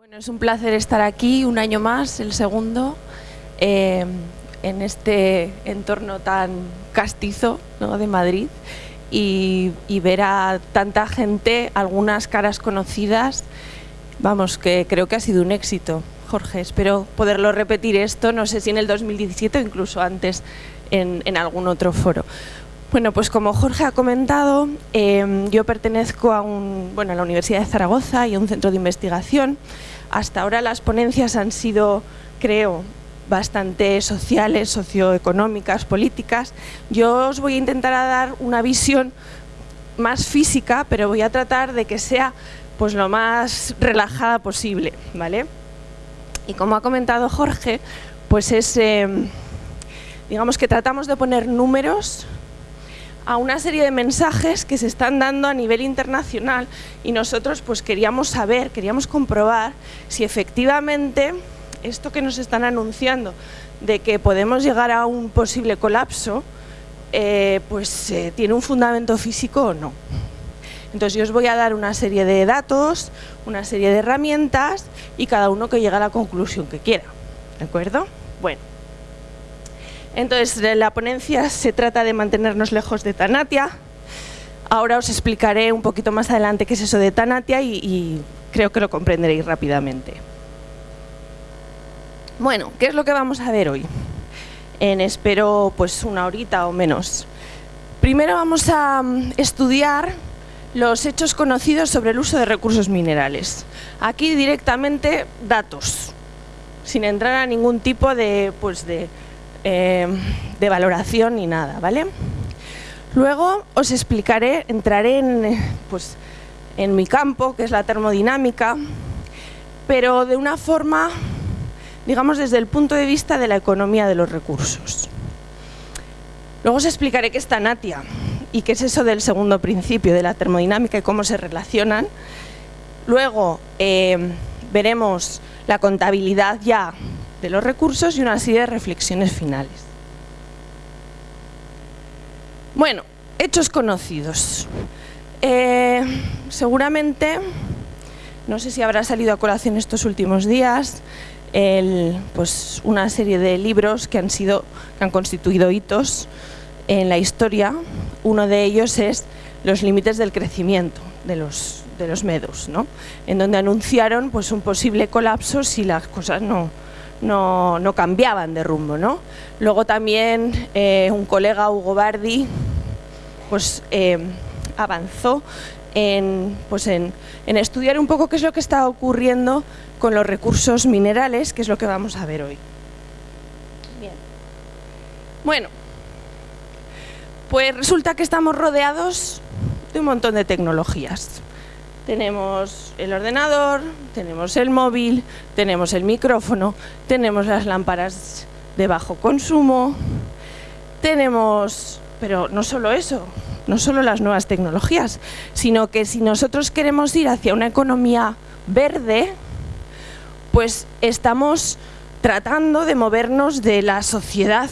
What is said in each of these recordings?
Bueno, es un placer estar aquí un año más, el segundo, eh, en este entorno tan castizo de Madrid y, ver a tanta gente, algunas caras conocidas, vamos, que creo que ha sido un éxito. Jorge, espero poderlo repetir esto, no sé si en el 2017 o incluso antes en algún otro foro. Bueno, pues como Jorge ha comentado, eh, yo pertenezco a, un, bueno, a la Universidad de Zaragoza y a un centro de investigación. Hasta ahora las ponencias han sido, creo, bastante sociales, socioeconómicas, políticas. Yo os voy a intentar dar una visión más física, pero voy a tratar de que sea pues, lo más relajada posible. ¿vale? Y como ha comentado Jorge, pues es, eh, digamos que tratamos de poner números a una serie de mensajes que se están dando a nivel internacional y nosotros pues queríamos saber, queríamos comprobar si efectivamente esto que nos están anunciando de que podemos llegar a un posible colapso eh, pues eh, tiene un fundamento físico o no. Entonces yo os voy a dar una serie de datos, una serie de herramientas y cada uno que llegue a la conclusión que quiera. ¿De acuerdo? Bueno. Entonces, la ponencia se trata de mantenernos lejos de Tanatia. Ahora os explicaré un poquito más adelante qué es eso de Tanatia y, creo que lo comprenderéis rápidamente. Bueno, ¿qué es lo que vamos a ver hoy? En espero pues una horita o menos. Primero vamos a mm, estudiar los hechos conocidos sobre el uso de recursos minerales. Aquí directamente datos, sin entrar a ningún tipo de, pues de eh, de valoración ni nada, ¿vale? Luego os explicaré, entraré en, pues, en mi campo, que es la termodinámica, pero de una forma, digamos, desde el punto de vista de la economía de los recursos. Luego os explicaré qué es Tanatia y qué es eso del segundo principio de la termodinámica y cómo se relacionan. Luego eh, veremos la contabilidad ya de los recursos y una serie de reflexiones finales. Bueno, hechos conocidos. Eh, seguramente, no sé si habrá salido a colación estos últimos días, el, pues una serie de libros que han, sido, que han constituido hitos en la historia. Uno de ellos es Los límites del crecimiento de los, de los medos, ¿no? en donde anunciaron pues, un posible colapso si las cosas no, no, no cambiaban de rumbo. ¿no? Luego también eh, un colega, Hugo Bardi, pues, eh, avanzó en, pues en, en, estudiar un poco qué es lo que está ocurriendo con los recursos minerales, que es lo que vamos a ver hoy. Bien. Bueno, pues resulta que estamos rodeados de un montón de tecnologías. Tenemos el ordenador, tenemos el móvil, tenemos el micrófono, tenemos las lámparas de bajo consumo, tenemos, pero no solo eso, no solo las nuevas tecnologías, sino que si nosotros queremos ir hacia una economía verde, pues estamos tratando de movernos de la sociedad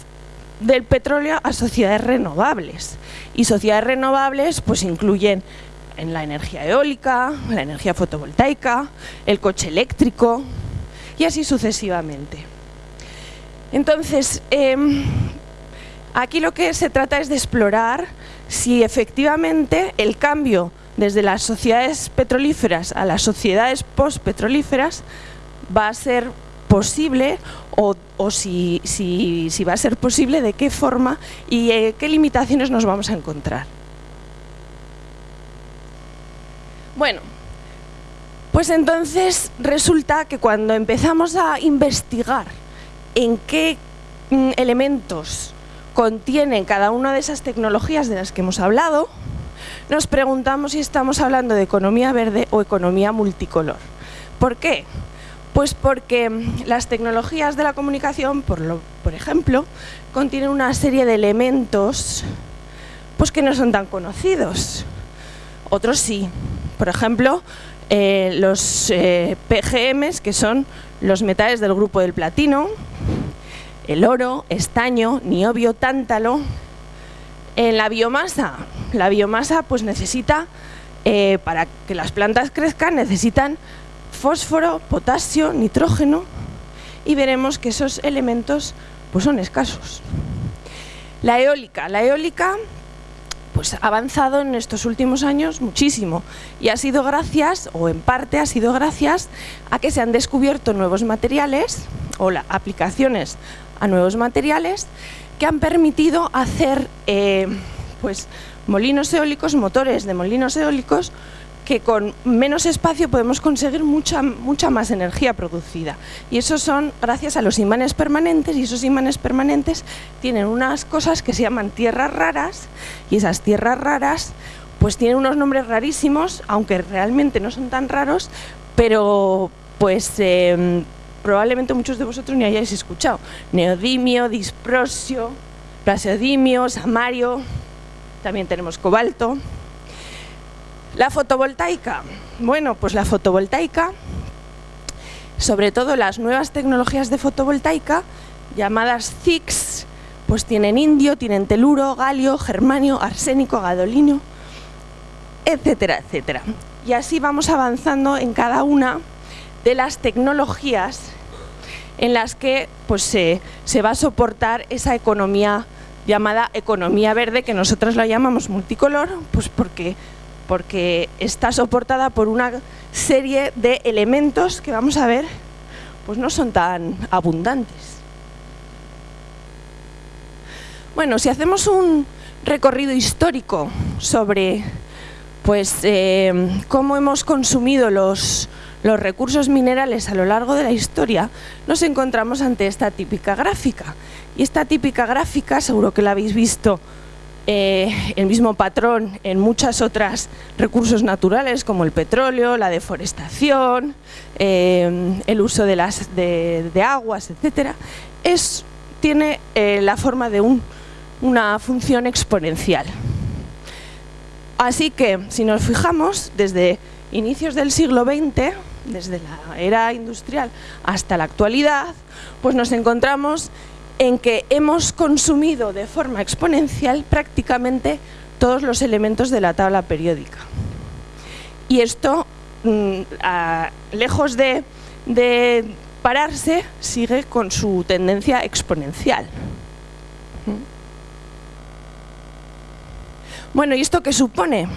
del petróleo a sociedades renovables. Y sociedades renovables pues incluyen en la energía eólica, la energía fotovoltaica, el coche eléctrico y así sucesivamente. Entonces, eh, aquí lo que se trata es de explorar si efectivamente el cambio desde las sociedades petrolíferas a las sociedades postpetrolíferas va a ser posible o, si, va a ser posible, de qué forma y eh, qué limitaciones nos vamos a encontrar. Bueno, pues entonces resulta que cuando empezamos a investigar en qué mm, elementos contienen cada una de esas tecnologías de las que hemos hablado, nos preguntamos si estamos hablando de economía verde o economía multicolor. ¿Por qué? Pues porque mm, las tecnologías de la comunicación, por, lo, por ejemplo, contienen una serie de elementos pues que no son tan conocidos. Otros sí, por ejemplo, eh, los eh, PGMs, que son los metales del grupo del platino, el oro, estaño, niobio, tántalo. En la biomasa, la biomasa pues necesita, eh, para que las plantas crezcan, necesitan fósforo, potasio, nitrógeno y veremos que esos elementos pues son escasos. La eólica. La eólica pues, ha avanzado en estos últimos años muchísimo. Y ha sido gracias, o en parte ha sido gracias, a que se han descubierto nuevos materiales o aplicaciones a nuevos materiales que han permitido hacer eh, pues, molinos eólicos, motores de molinos eólicos que con menos espacio podemos conseguir mucha, mucha más energía producida. Y eso son gracias a los imanes permanentes, y esos imanes permanentes tienen unas cosas que se llaman tierras raras, y esas tierras raras pues tienen unos nombres rarísimos, aunque realmente no son tan raros, pero pues em, probablemente muchos de vosotros ni hayáis escuchado. Neodimio, disprosio, plaseodimio, samario, también tenemos cobalto. La fotovoltaica. Bueno, pues la fotovoltaica, sobre todo las nuevas tecnologías de fotovoltaica, llamadas CICS, pues tienen indio, tienen teluro, galio, germanio, arsénico, gadolino, etcétera, etcétera. Y así vamos avanzando en cada una de las tecnologías en las que pues, se, se va a soportar esa economía llamada economía verde, que nosotros la llamamos multicolor, pues porque porque está soportada por una serie de elementos que vamos a ver, pues no son tan abundantes. Bueno, si hacemos un recorrido histórico sobre pues, eh, cómo hemos consumido los, los recursos minerales a lo largo de la historia, nos encontramos ante esta típica gráfica. Y esta típica gráfica, seguro que la habéis visto eh, el mismo patrón en muchas otras recursos naturales como el petróleo, la deforestación, eh, el uso de, las, de, aguas, etc. Es, tiene eh, la forma de una función exponencial. Así que, si nos fijamos, desde inicios del siglo XX, desde la era industrial hasta la actualidad, pues nos encontramos en que hemos consumido de forma exponencial prácticamente todos los elementos de la tabla periódica. Y esto, mm, lejos de, pararse, sigue con su tendencia exponencial. Bueno, ¿y esto qué supone?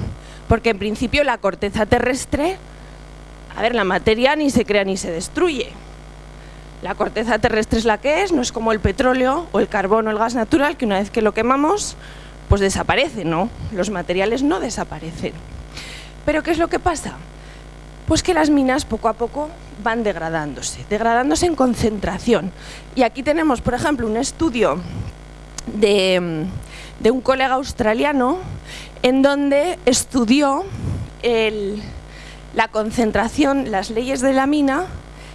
Porque en principio la corteza terrestre, a ver, la materia ni se crea ni se destruye. La corteza terrestre es la que es, no es como el petróleo o el carbón o el gas natural, que una vez que lo quemamos, pues desaparece, ¿no? Los materiales no desaparecen. Pero ¿qué es lo que pasa? Pues que las minas poco a poco van degradándose, degradándose en concentración. Y aquí tenemos, por ejemplo, un estudio de, un colega australiano en donde estudió la concentración, las leyes de la mina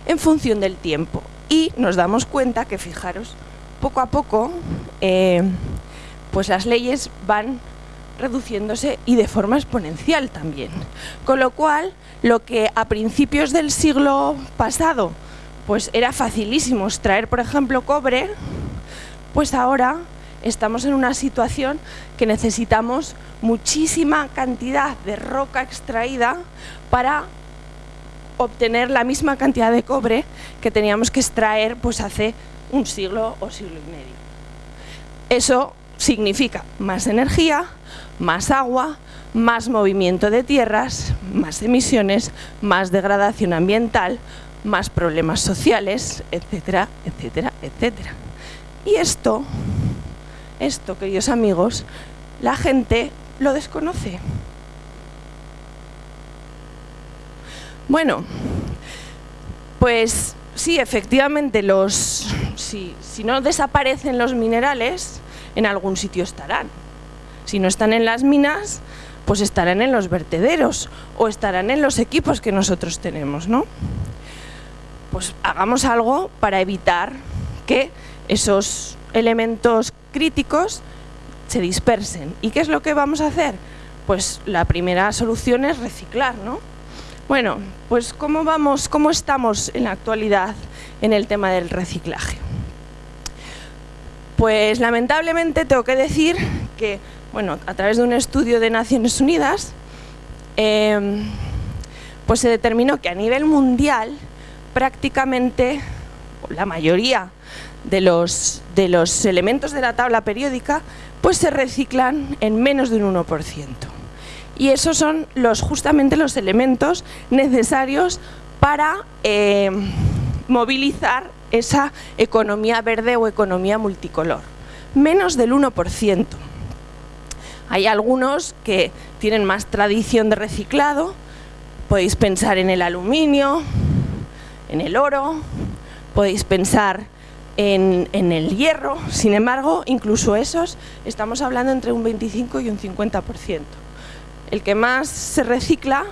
en función del tiempo y nos damos cuenta que, fijaros, poco a poco, eh, pues las leyes van reduciéndose y de forma exponencial también. Con lo cual, lo que a principios del siglo pasado pues era facilísimo extraer, por ejemplo, cobre, pues ahora estamos en una situación que necesitamos muchísima cantidad de roca extraída para obtener la misma cantidad de cobre que teníamos que extraer pues, hace un siglo o siglo y medio. Eso significa más energía, más agua, más movimiento de tierras, más emisiones, más degradación ambiental, más problemas sociales, etcétera, etcétera, etcétera. Y esto, esto, queridos amigos, la gente lo desconoce. Bueno, pues sí, efectivamente, los, si, no desaparecen los minerales, en algún sitio estarán. Si no están en las minas, pues estarán en los vertederos o estarán en los equipos que nosotros tenemos, ¿no? Pues hagamos algo para evitar que esos elementos críticos se dispersen. ¿Y qué es lo que vamos a hacer? Pues la primera solución es reciclar, ¿no? Bueno, pues ¿cómo vamos, cómo estamos en la actualidad en el tema del reciclaje? Pues lamentablemente tengo que decir que, bueno, a través de un estudio de Naciones Unidas, em, pues se determinó que a nivel mundial prácticamente la mayoría de los, de los elementos de la tabla periódica pues se reciclan en menos de un 1%. Y esos son los, justamente los elementos necesarios para eh, movilizar esa economía verde o economía multicolor. Menos del 1%. Hay algunos que tienen más tradición de reciclado, podéis pensar en el aluminio, en el oro, podéis pensar en, el hierro, sin embargo, incluso esos, estamos hablando entre un 25 y un 50%. El que más se recicla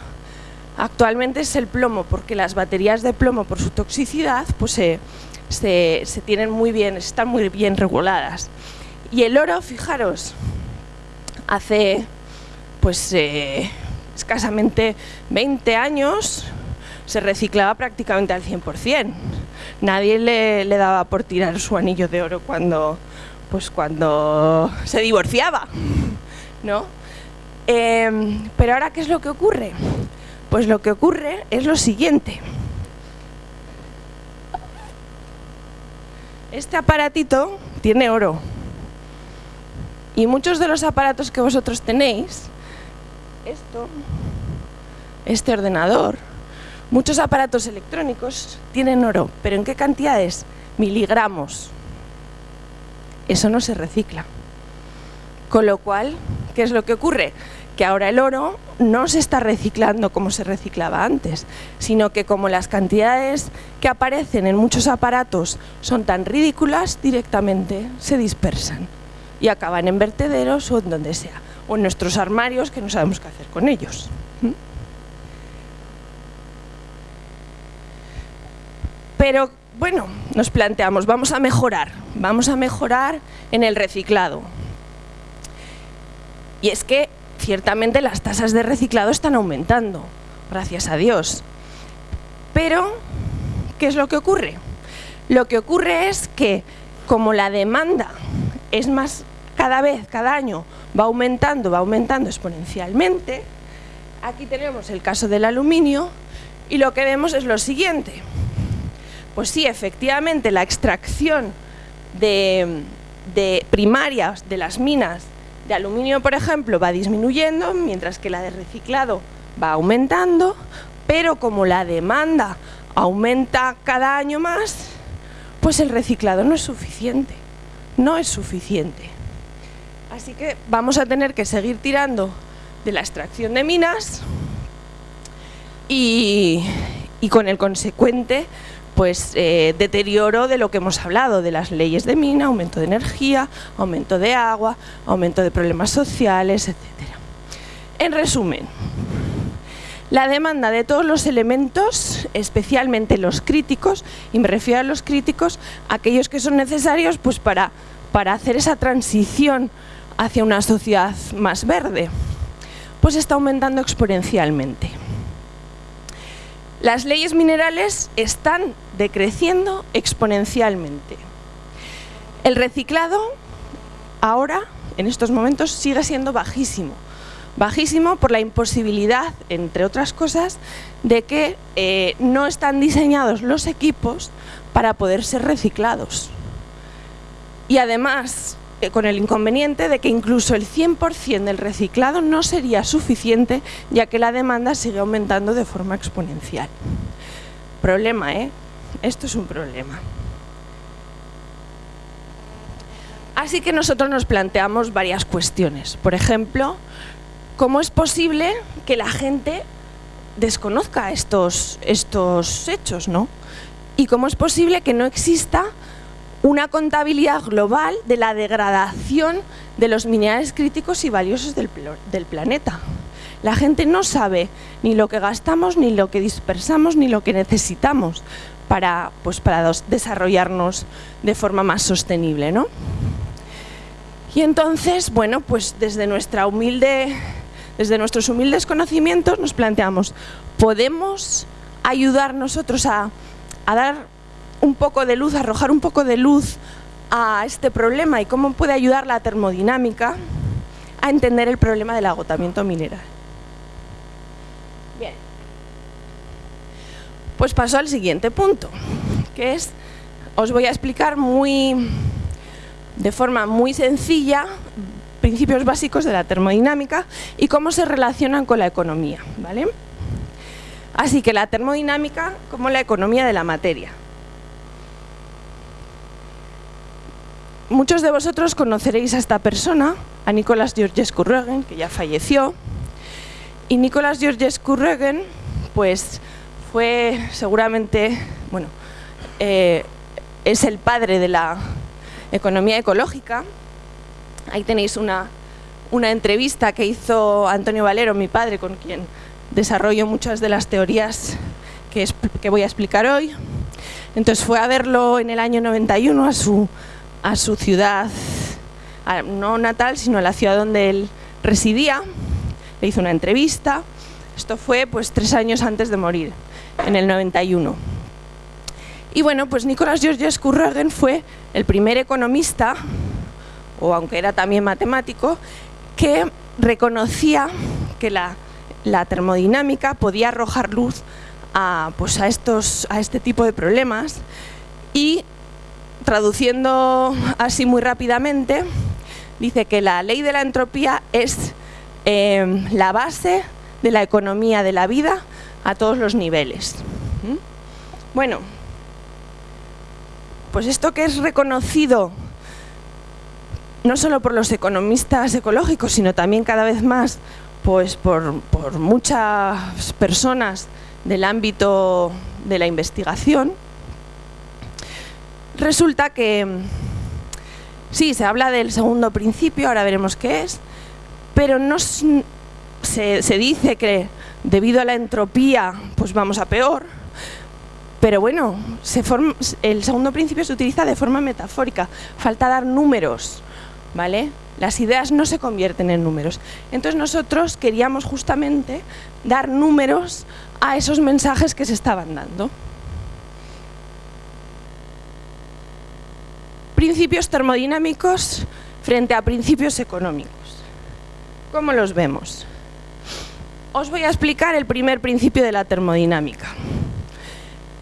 actualmente es el plomo, porque las baterías de plomo, por su toxicidad, pues se, tienen muy bien, están muy bien reguladas. Y el oro, fijaros, hace pues eh, escasamente 20 años se reciclaba prácticamente al 100%. Nadie le, daba por tirar su anillo de oro cuando, pues cuando se divorciaba, ¿no? Em, pero ahora, ¿qué es lo que ocurre? Pues lo que ocurre es lo siguiente. Este aparatito tiene oro. Y muchos de los aparatos que vosotros tenéis, esto, este ordenador, muchos aparatos electrónicos tienen oro. ¿Pero en qué cantidades? Miligramos. Eso no se recicla. Con lo cual, ¿qué es lo que ocurre? Que ahora el oro no se está reciclando como se reciclaba antes, sino que como las cantidades que aparecen en muchos aparatos son tan ridículas, directamente se dispersan y acaban en vertederos o en donde sea, o en nuestros armarios que no sabemos qué hacer con ellos. ¿Mm? Pero bueno, nos planteamos, vamos a mejorar, vamos a mejorar en el reciclado. Y es que ciertamente las tasas de reciclado están aumentando, gracias a Dios. Pero, ¿qué es lo que ocurre? Lo que ocurre es que como la demanda es más cada vez, cada año, va aumentando, va aumentando exponencialmente, aquí tenemos el caso del aluminio y lo que vemos es lo siguiente. Pues sí, efectivamente, la extracción de, primarias de las minas de aluminio, por ejemplo, va disminuyendo, mientras que la de reciclado va aumentando, pero como la demanda aumenta cada año más, pues el reciclado no es suficiente, no es suficiente. Así que vamos a tener que seguir tirando de la extracción de minas y, con el consecuente pues eh, deterioro de lo que hemos hablado, de las leyes de mina, aumento de energía, aumento de agua, aumento de problemas sociales, etc. En resumen, la demanda de todos los elementos, especialmente los críticos, y me refiero a los críticos, aquellos que son necesarios pues, para, para hacer esa transición hacia una sociedad más verde, pues está aumentando exponencialmente. Las leyes minerales están decreciendo exponencialmente. El reciclado ahora, en estos momentos, sigue siendo bajísimo. Bajísimo por la imposibilidad, entre otras cosas, de que eh, no están diseñados los equipos para poder ser reciclados. Y además, eh, con el inconveniente de que incluso el 100% del reciclado no sería suficiente, ya que la demanda sigue aumentando de forma exponencial. Problema, ¿eh? Esto es un problema. Así que nosotros nos planteamos varias cuestiones. Por ejemplo, ¿cómo es posible que la gente desconozca estos, estos hechos, ¿no? Y cómo es posible que no exista una contabilidad global de la degradación de los minerales críticos y valiosos del, planeta. La gente no sabe ni lo que gastamos, ni lo que dispersamos, ni lo que necesitamos para, pues, para desarrollarnos de forma más sostenible. ¿no? Y entonces, bueno, pues desde, nuestra humilde, desde nuestros humildes conocimientos nos planteamos, ¿podemos ayudar nosotros a, a dar un poco de luz, arrojar un poco de luz a este problema y cómo puede ayudar la termodinámica a entender el problema del agotamiento mineral. Pues paso al siguiente punto, que es, os voy a explicar muy, de forma muy sencilla principios básicos de la termodinámica y cómo se relacionan con la economía. ¿vale? Así que la termodinámica como la economía de la materia. Muchos de vosotros conoceréis a esta persona, a Nicolás Georgescu Rögen, que ya falleció. Y Nicolás Georgescu Rögen, pues fue seguramente, bueno, eh, es el padre de la economía ecológica. Ahí tenéis una, entrevista que hizo Antonio Valero, mi padre, con quien desarrollo muchas de las teorías que, voy a explicar hoy. Entonces fue a verlo en el año 91 a su a su ciudad, no natal, sino a la ciudad donde él residía, le hizo una entrevista. Esto fue pues tres años antes de morir, en el 91. Y bueno, pues Nicolás Georgescu Rögen fue el primer economista, o aunque era también matemático, que reconocía que la, termodinámica podía arrojar luz a, pues a, estos, a este tipo de problemas y traduciendo así muy rápidamente, dice que la ley de la entropía es em, la base de la economía de la vida a todos los niveles. ¿Mm? Bueno, pues esto que es reconocido no solo por los economistas ecológicos, sino también cada vez más pues por, muchas personas del ámbito de la investigación, Resulta que sí, se habla del segundo principio, ahora veremos qué es, pero no se, dice que debido a la entropía pues vamos a peor, pero bueno, el segundo principio se utiliza de forma metafórica, falta dar números, ¿vale? Las ideas no se convierten en números. Entonces nosotros queríamos justamente dar números a esos mensajes que se estaban dando. principios termodinámicos frente a principios económicos. ¿Cómo los vemos? Os voy a explicar el primer principio de la termodinámica.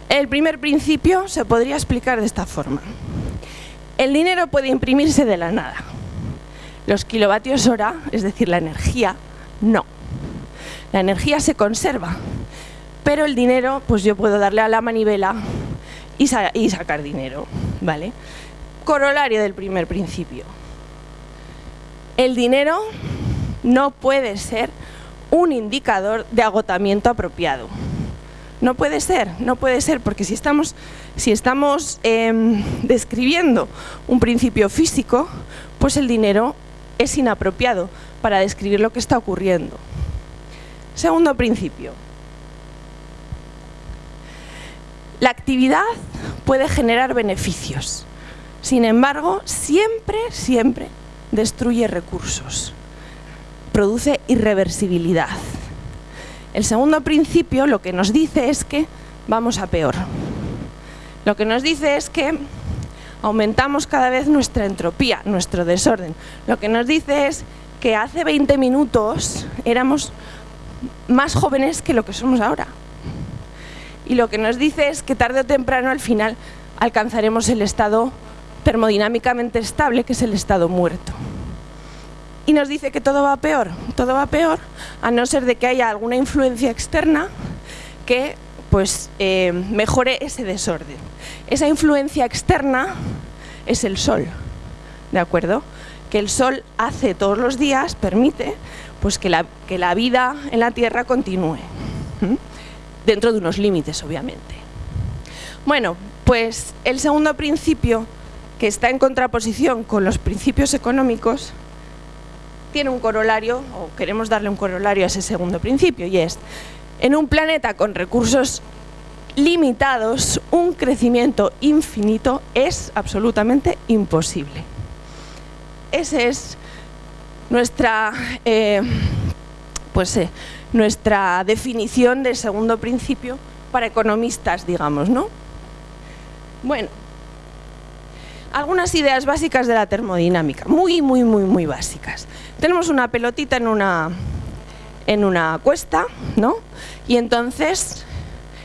El primer principio se podría explicar de esta forma. El dinero puede imprimirse de la nada. Los kilovatios hora, es decir, la energía, no. La energía se conserva, pero el dinero, pues yo puedo darle a la manivela y, y sacar dinero, ¿vale? corolario del primer principio. El dinero no puede ser un indicador de agotamiento apropiado. No puede ser, no puede ser, porque si estamos, si estamos em, describiendo un principio físico, pues el dinero es inapropiado para describir lo que está ocurriendo. Segundo principio. La actividad puede generar beneficios. Sin embargo, siempre, siempre destruye recursos, produce irreversibilidad. El segundo principio lo que nos dice es que vamos a peor. Lo que nos dice es que aumentamos cada vez nuestra entropía, nuestro desorden. Lo que nos dice es que hace 20 minutos éramos más jóvenes que lo que somos ahora. Y lo que nos dice es que tarde o temprano al final alcanzaremos el estado termodinámicamente estable, que es el estado muerto. Y nos dice que todo va peor, todo va peor, a no ser de que haya alguna influencia externa que pues, eh, mejore ese desorden. Esa influencia externa es el sol, ¿de acuerdo? Que el sol hace todos los días, permite pues, que, la, que la vida en la Tierra continúe, dentro de unos límites, obviamente. Bueno, pues el segundo principio que está en contraposición con los principios económicos, tiene un corolario, o queremos darle un corolario a ese segundo principio, y es, en un planeta con recursos limitados, un crecimiento infinito es absolutamente imposible. Esa es nuestra, eh, pues, eh, nuestra definición del segundo principio para economistas, digamos, ¿no? Bueno, algunas ideas básicas de la termodinámica, muy, muy, muy, muy básicas. Tenemos una pelotita en una, en una cuesta, ¿no? Y entonces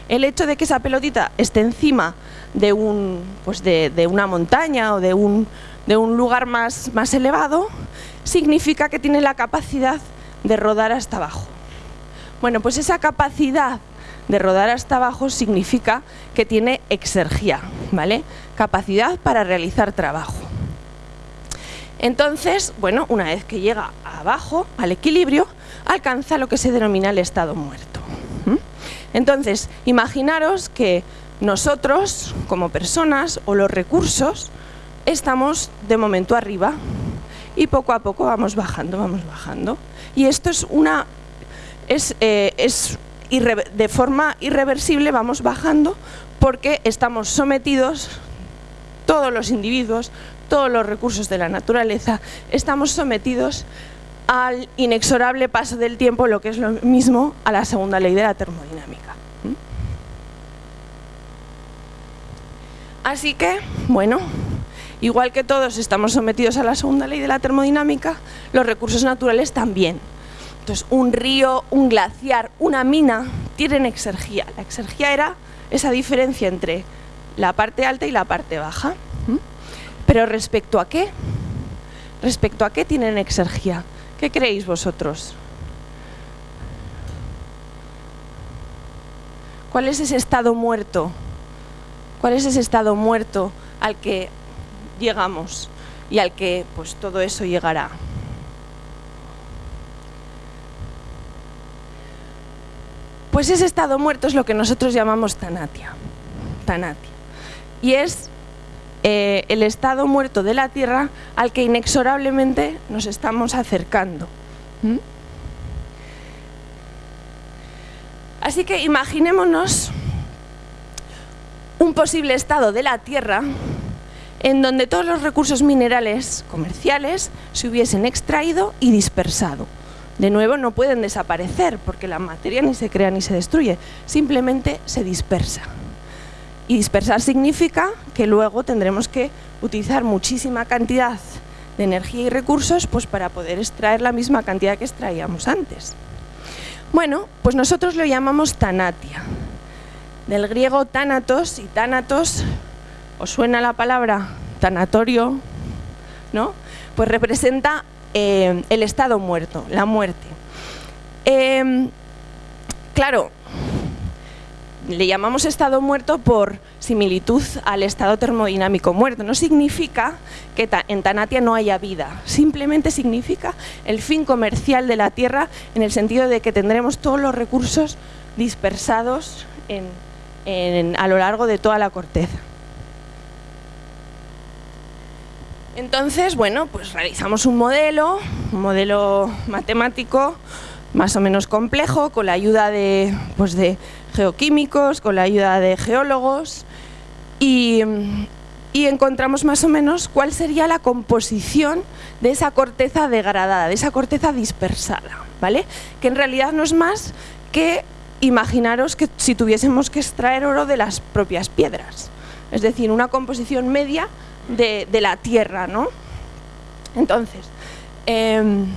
el hecho de que esa pelotita esté encima de, un, pues de, una montaña o de un, de un lugar más, más elevado, significa que tiene la capacidad de rodar hasta abajo. Bueno, pues esa capacidad de rodar hasta abajo significa que tiene exergía, ¿vale? Capacidad para realizar trabajo. Entonces, bueno, una vez que llega abajo, al equilibrio, alcanza lo que se denomina el estado muerto. Entonces, imaginaros que nosotros, como personas, o los recursos, estamos de momento arriba y poco a poco vamos bajando, vamos bajando. Y esto es una... es, eh, es de forma irreversible vamos bajando porque estamos sometidos, todos los individuos, todos los recursos de la naturaleza, estamos sometidos al inexorable paso del tiempo, lo que es lo mismo a la segunda ley de la termodinámica. Así que, bueno, igual que todos estamos sometidos a la segunda ley de la termodinámica, los recursos naturales también. Entonces, un río, un glaciar, una mina tienen exergía. La exergía era esa diferencia entre la parte alta y la parte baja. Pero respecto a qué? Respecto a qué tienen exergía. ¿Qué creéis vosotros? ¿Cuál es ese estado muerto? ¿Cuál es ese estado muerto al que llegamos y al que pues todo eso llegará? Pues ese estado muerto es lo que nosotros llamamos tanatia. Tanatia. Y es eh, el estado muerto de la Tierra al que inexorablemente nos estamos acercando. ¿Mm? Así que imaginémonos un posible estado de la Tierra en donde todos los recursos minerales comerciales se hubiesen extraído y dispersado. De nuevo, no pueden desaparecer porque la materia ni se crea ni se destruye, simplemente se dispersa. Y dispersar significa que luego tendremos que utilizar muchísima cantidad de energía y recursos pues para poder extraer la misma cantidad que extraíamos antes. Bueno, pues nosotros lo llamamos tanatia. Del griego tanatos y tanatos, ¿os suena la palabra tanatorio? ¿No? Pues representa eh, el estado muerto, la muerte. Em, claro, le llamamos estado muerto por similitud al estado termodinámico muerto. No significa que en Tanatia no haya vida, simplemente significa el fin comercial de la Tierra en el sentido de que tendremos todos los recursos dispersados a lo largo de toda la corteza. Entonces, bueno, pues realizamos un modelo, un modelo matemático más o menos complejo, con la ayuda de, pues de geoquímicos, con la ayuda de geólogos y, encontramos más o menos cuál sería la composición de esa corteza degradada, de esa corteza dispersada, ¿vale? Que en realidad no es más que imaginaros que si tuviésemos que extraer oro de las propias piedras, es decir, una composición media de, la tierra, ¿no? Entonces, em,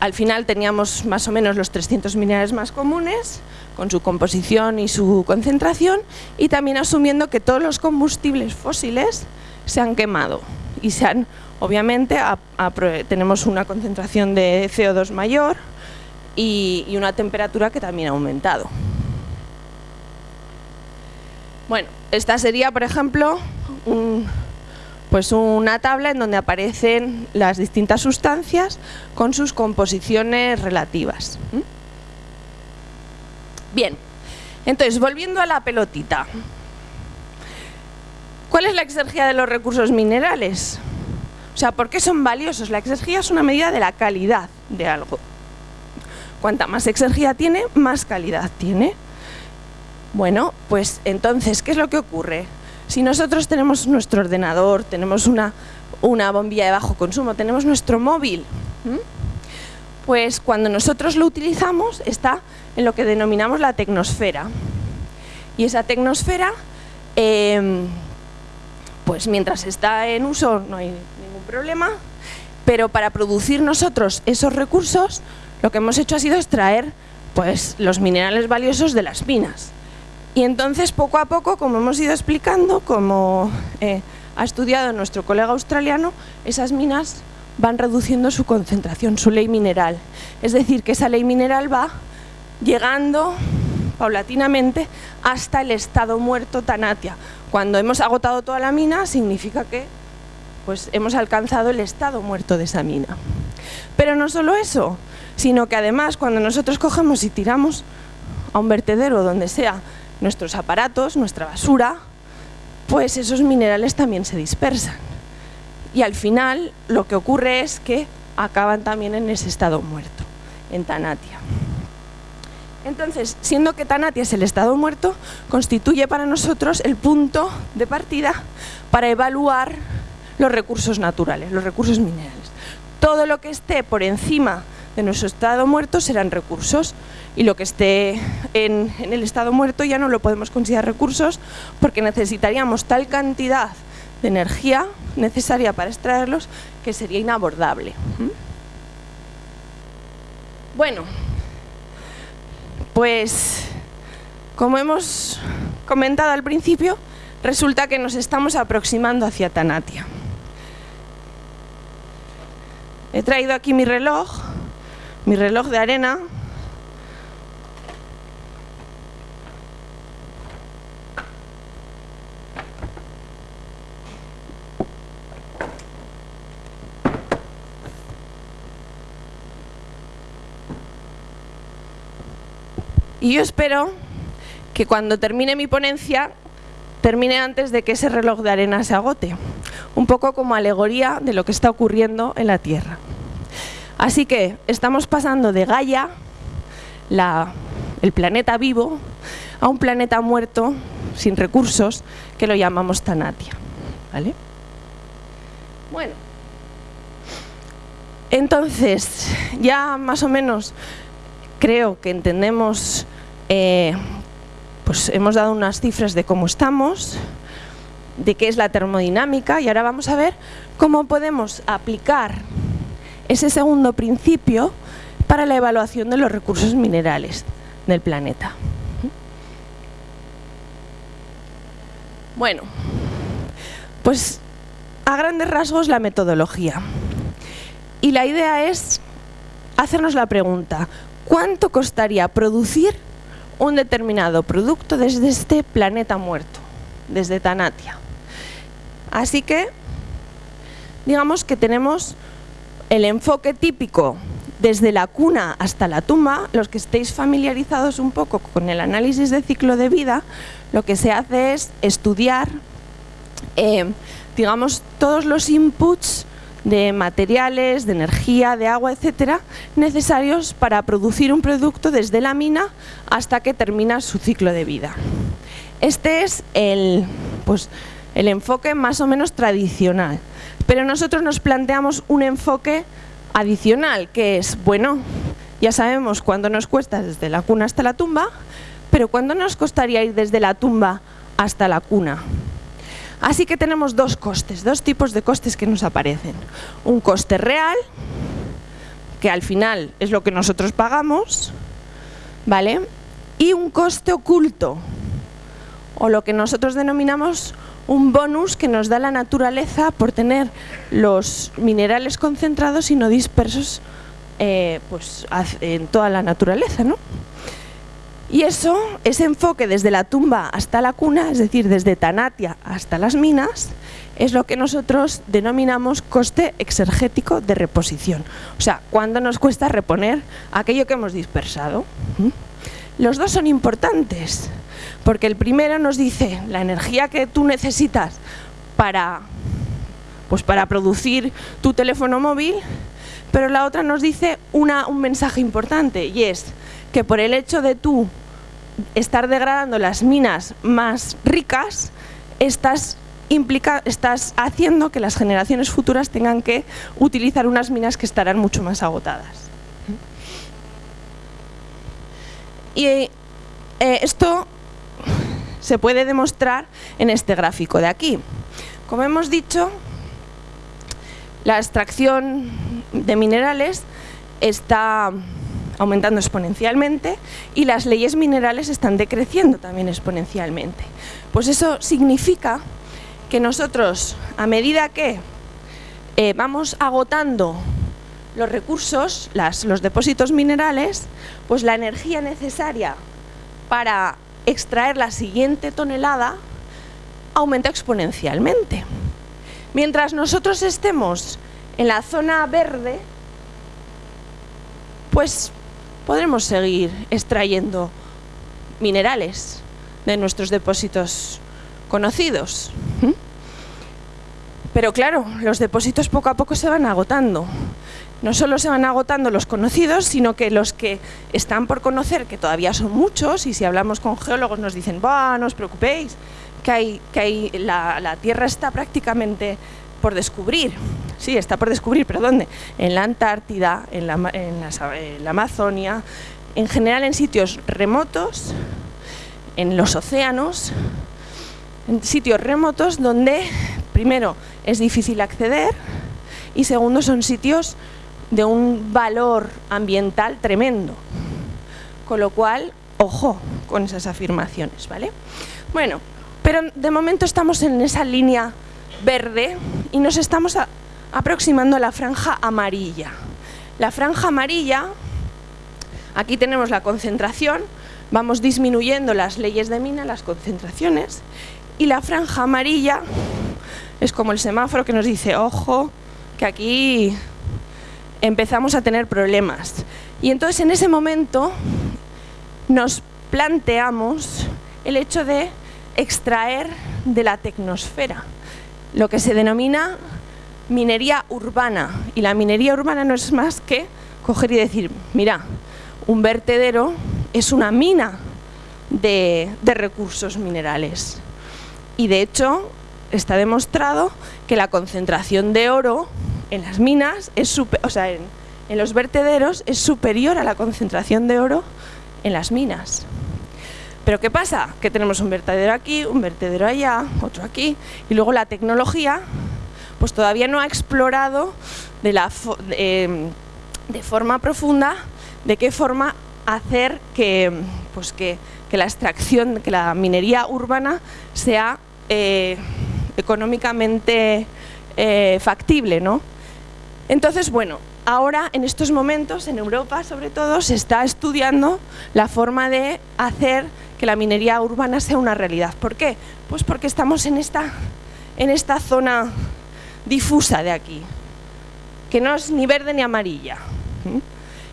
al final teníamos más o menos los 300 minerales más comunes, con su composición y su concentración, y también asumiendo que todos los combustibles fósiles se han quemado y se han, obviamente, tenemos una concentración de CO2 mayor y, y una temperatura que también ha aumentado. Bueno, esta sería, por ejemplo, un, pues una tabla en donde aparecen las distintas sustancias con sus composiciones relativas. Bien, entonces volviendo a la pelotita. ¿Cuál es la exergía de los recursos minerales? O sea, ¿por qué son valiosos? La exergía es una medida de la calidad de algo. Cuanta más exergía tiene, más calidad tiene. Bueno, pues entonces, ¿qué es lo que ocurre? Si nosotros tenemos nuestro ordenador, tenemos una, bombilla de bajo consumo, tenemos nuestro móvil, pues cuando nosotros lo utilizamos está en lo que denominamos la tecnosfera. Y esa tecnosfera, em, pues mientras está en uso no hay ningún problema, pero para producir nosotros esos recursos, lo que hemos hecho ha sido extraer pues, los minerales valiosos de las minas. Y entonces, poco a poco, como hemos ido explicando, como eh, ha estudiado nuestro colega australiano, esas minas van reduciendo su concentración, su ley mineral. Es decir, que esa ley mineral va llegando paulatinamente hasta el estado muerto Tanatia. Cuando hemos agotado toda la mina, significa que pues, hemos alcanzado el estado muerto de esa mina. Pero no solo eso, sino que además cuando nosotros cogemos y tiramos a un vertedero donde sea nuestros aparatos, nuestra basura, pues esos minerales también se dispersan. Y al final lo que ocurre es que acaban también en ese estado muerto, en Tanatia. Entonces, siendo que Tanatia es el estado muerto, constituye para nosotros el punto de partida para evaluar los recursos naturales, los recursos minerales. Todo lo que esté por encima de nuestro estado muerto serán recursos y lo que esté en, el estado muerto ya no lo podemos considerar recursos porque necesitaríamos tal cantidad de energía necesaria para extraerlos que sería inabordable. ¿Mm? Bueno, pues como hemos comentado al principio, resulta que nos estamos aproximando hacia Tanatia. He traído aquí mi reloj, mi reloj de arena, Y yo espero que cuando termine mi ponencia, termine antes de que ese reloj de arena se agote. Un poco como alegoría de lo que está ocurriendo en la Tierra. Así que estamos pasando de Gaia, el planeta vivo, a un planeta muerto, sin recursos, que lo llamamos Tanatia. ¿Vale? Bueno, entonces, ya más o menos creo que entendemos eh, pues hemos dado unas cifras de cómo estamos, de qué es la termodinámica y ahora vamos a ver cómo podemos aplicar ese segundo principio para la evaluación de los recursos minerales del planeta. Bueno, pues a grandes rasgos la metodología. Y la idea es hacernos la pregunta, ¿cuánto costaría producir un determinado producto desde este planeta muerto, desde Tanatia. Así que, digamos que tenemos el enfoque típico desde la cuna hasta la tumba, los que estéis familiarizados un poco con el análisis de ciclo de vida, lo que se hace es estudiar, eh, digamos, todos los inputs de materiales, de energía, de agua, etcétera, necesarios para producir un producto desde la mina hasta que termina su ciclo de vida. Este es el, pues, el enfoque más o menos tradicional, pero nosotros nos planteamos un enfoque adicional, que es, bueno, ya sabemos cuándo nos cuesta desde la cuna hasta la tumba, pero ¿cuándo nos costaría ir desde la tumba hasta la cuna? Así que tenemos dos costes, dos tipos de costes que nos aparecen. Un coste real, que al final es lo que nosotros pagamos, ¿vale? Y un coste oculto, o lo que nosotros denominamos un bonus que nos da la naturaleza por tener los minerales concentrados y no dispersos eh, pues, en toda la naturaleza, ¿no? Y eso, ese enfoque desde la tumba hasta la cuna, es decir, desde Tanatia hasta las minas, es lo que nosotros denominamos coste exergético de reposición. O sea, cuánto nos cuesta reponer aquello que hemos dispersado. Los dos son importantes, porque el primero nos dice la energía que tú necesitas para, pues para producir tu teléfono móvil, pero la otra nos dice una, un mensaje importante y es que por el hecho de tú estar degradando las minas más ricas, estás, implica, estás haciendo que las generaciones futuras tengan que utilizar unas minas que estarán mucho más agotadas. Y eh, esto se puede demostrar en este gráfico de aquí. Como hemos dicho, la extracción de minerales está aumentando exponencialmente y las leyes minerales están decreciendo también exponencialmente. Pues eso significa que nosotros, a medida que eh, vamos agotando los recursos, los depósitos minerales, pues la energía necesaria para extraer la siguiente tonelada aumenta exponencialmente. Mientras nosotros estemos en la zona verde, pues podremos seguir extrayendo minerales de nuestros depósitos conocidos. Pero claro, los depósitos poco a poco se van agotando. No solo se van agotando los conocidos, sino que los que están por conocer, que todavía son muchos, y si hablamos con geólogos nos dicen, bah, no os preocupéis, que, hay, que hay, la, Tierra está prácticamente por descubrir. Sí, está por descubrir, pero ¿dónde? En la Antártida, en la, en la Amazonia, en general en sitios remotos, en los océanos, en sitios remotos donde, primero, es difícil acceder y segundo, son sitios de un valor ambiental tremendo. Con lo cual, ojo con esas afirmaciones, ¿vale? Bueno, pero de momento estamos en esa línea verde y nos estamos aproximando a la franja amarilla. La franja amarilla, aquí tenemos la concentración, vamos disminuyendo las leyes de mina, las concentraciones, y la franja amarilla es como el semáforo que nos dice, ojo, que aquí empezamos a tener problemas. Y entonces en ese momento nos planteamos el hecho de extraer de la tecnosfera, lo que se denomina minería urbana. Y la minería urbana no es más que coger y decir, mira, un vertedero es una mina de, recursos minerales. Y de hecho está demostrado que la concentración de oro en las minas, es o sea, en, los vertederos es superior a la concentración de oro en las minas. Pero ¿qué pasa? Que tenemos un vertedero aquí, un vertedero allá, otro aquí, y luego la tecnología pues todavía no ha explorado de forma profunda de qué forma hacer que, pues que, la extracción, que la minería urbana sea eh, económicamente eh, factible. ¿no? Entonces, bueno, ahora en estos momentos, en Europa sobre todo, se está estudiando la forma de hacer que la minería urbana sea una realidad. ¿Por qué? Pues porque estamos en esta, en esta zona difusa de aquí, que no es ni verde ni amarilla.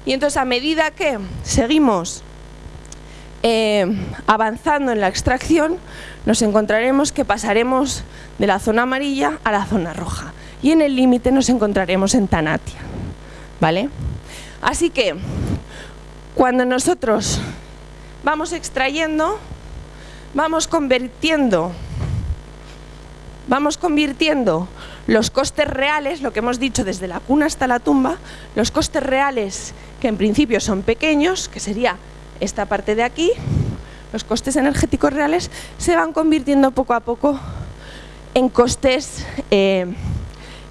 Y entonces a medida que seguimos eh, avanzando en la extracción, nos encontraremos que pasaremos de la zona amarilla a la zona roja. Y en el límite nos encontraremos en Tanatia. ¿Vale? Así que, cuando nosotros vamos extrayendo, vamos convirtiendo, vamos convirtiendo los costes reales, lo que hemos dicho desde la cuna hasta la tumba, los costes reales que en principio son pequeños, que sería esta parte de aquí, los costes energéticos reales, se van convirtiendo poco a poco en costes, eh,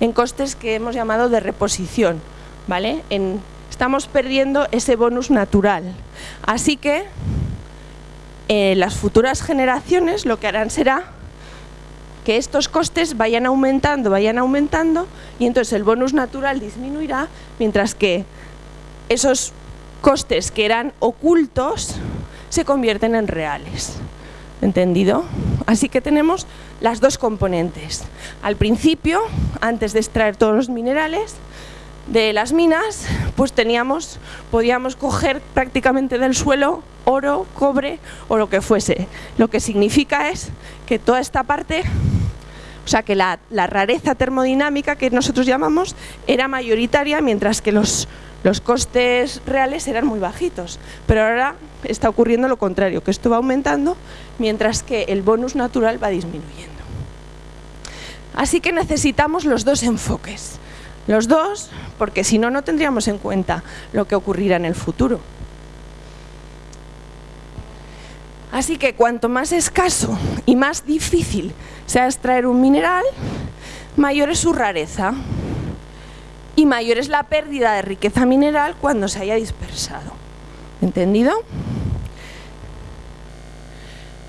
en costes que hemos llamado de reposición, ¿vale? estamos perdiendo ese bonus natural. Así que eh, las futuras generaciones lo que harán será que estos costes vayan aumentando, vayan aumentando y entonces el bonus natural disminuirá mientras que esos costes que eran ocultos se convierten en reales. ¿Entendido? Así que tenemos las dos componentes. Al principio, antes de extraer todos los minerales, de las minas, pues teníamos, podíamos coger prácticamente del suelo oro, cobre o lo que fuese. Lo que significa es que toda esta parte, o sea que la, rareza termodinámica que nosotros llamamos era mayoritaria mientras que los, los costes reales eran muy bajitos. Pero ahora está ocurriendo lo contrario, que esto va aumentando mientras que el bonus natural va disminuyendo. Así que necesitamos los dos enfoques. Los dos, porque si no, no tendríamos en cuenta lo que ocurrirá en el futuro. Así que cuanto más escaso y más difícil sea extraer un mineral, mayor es su rareza y mayor es la pérdida de riqueza mineral cuando se haya dispersado. ¿Entendido?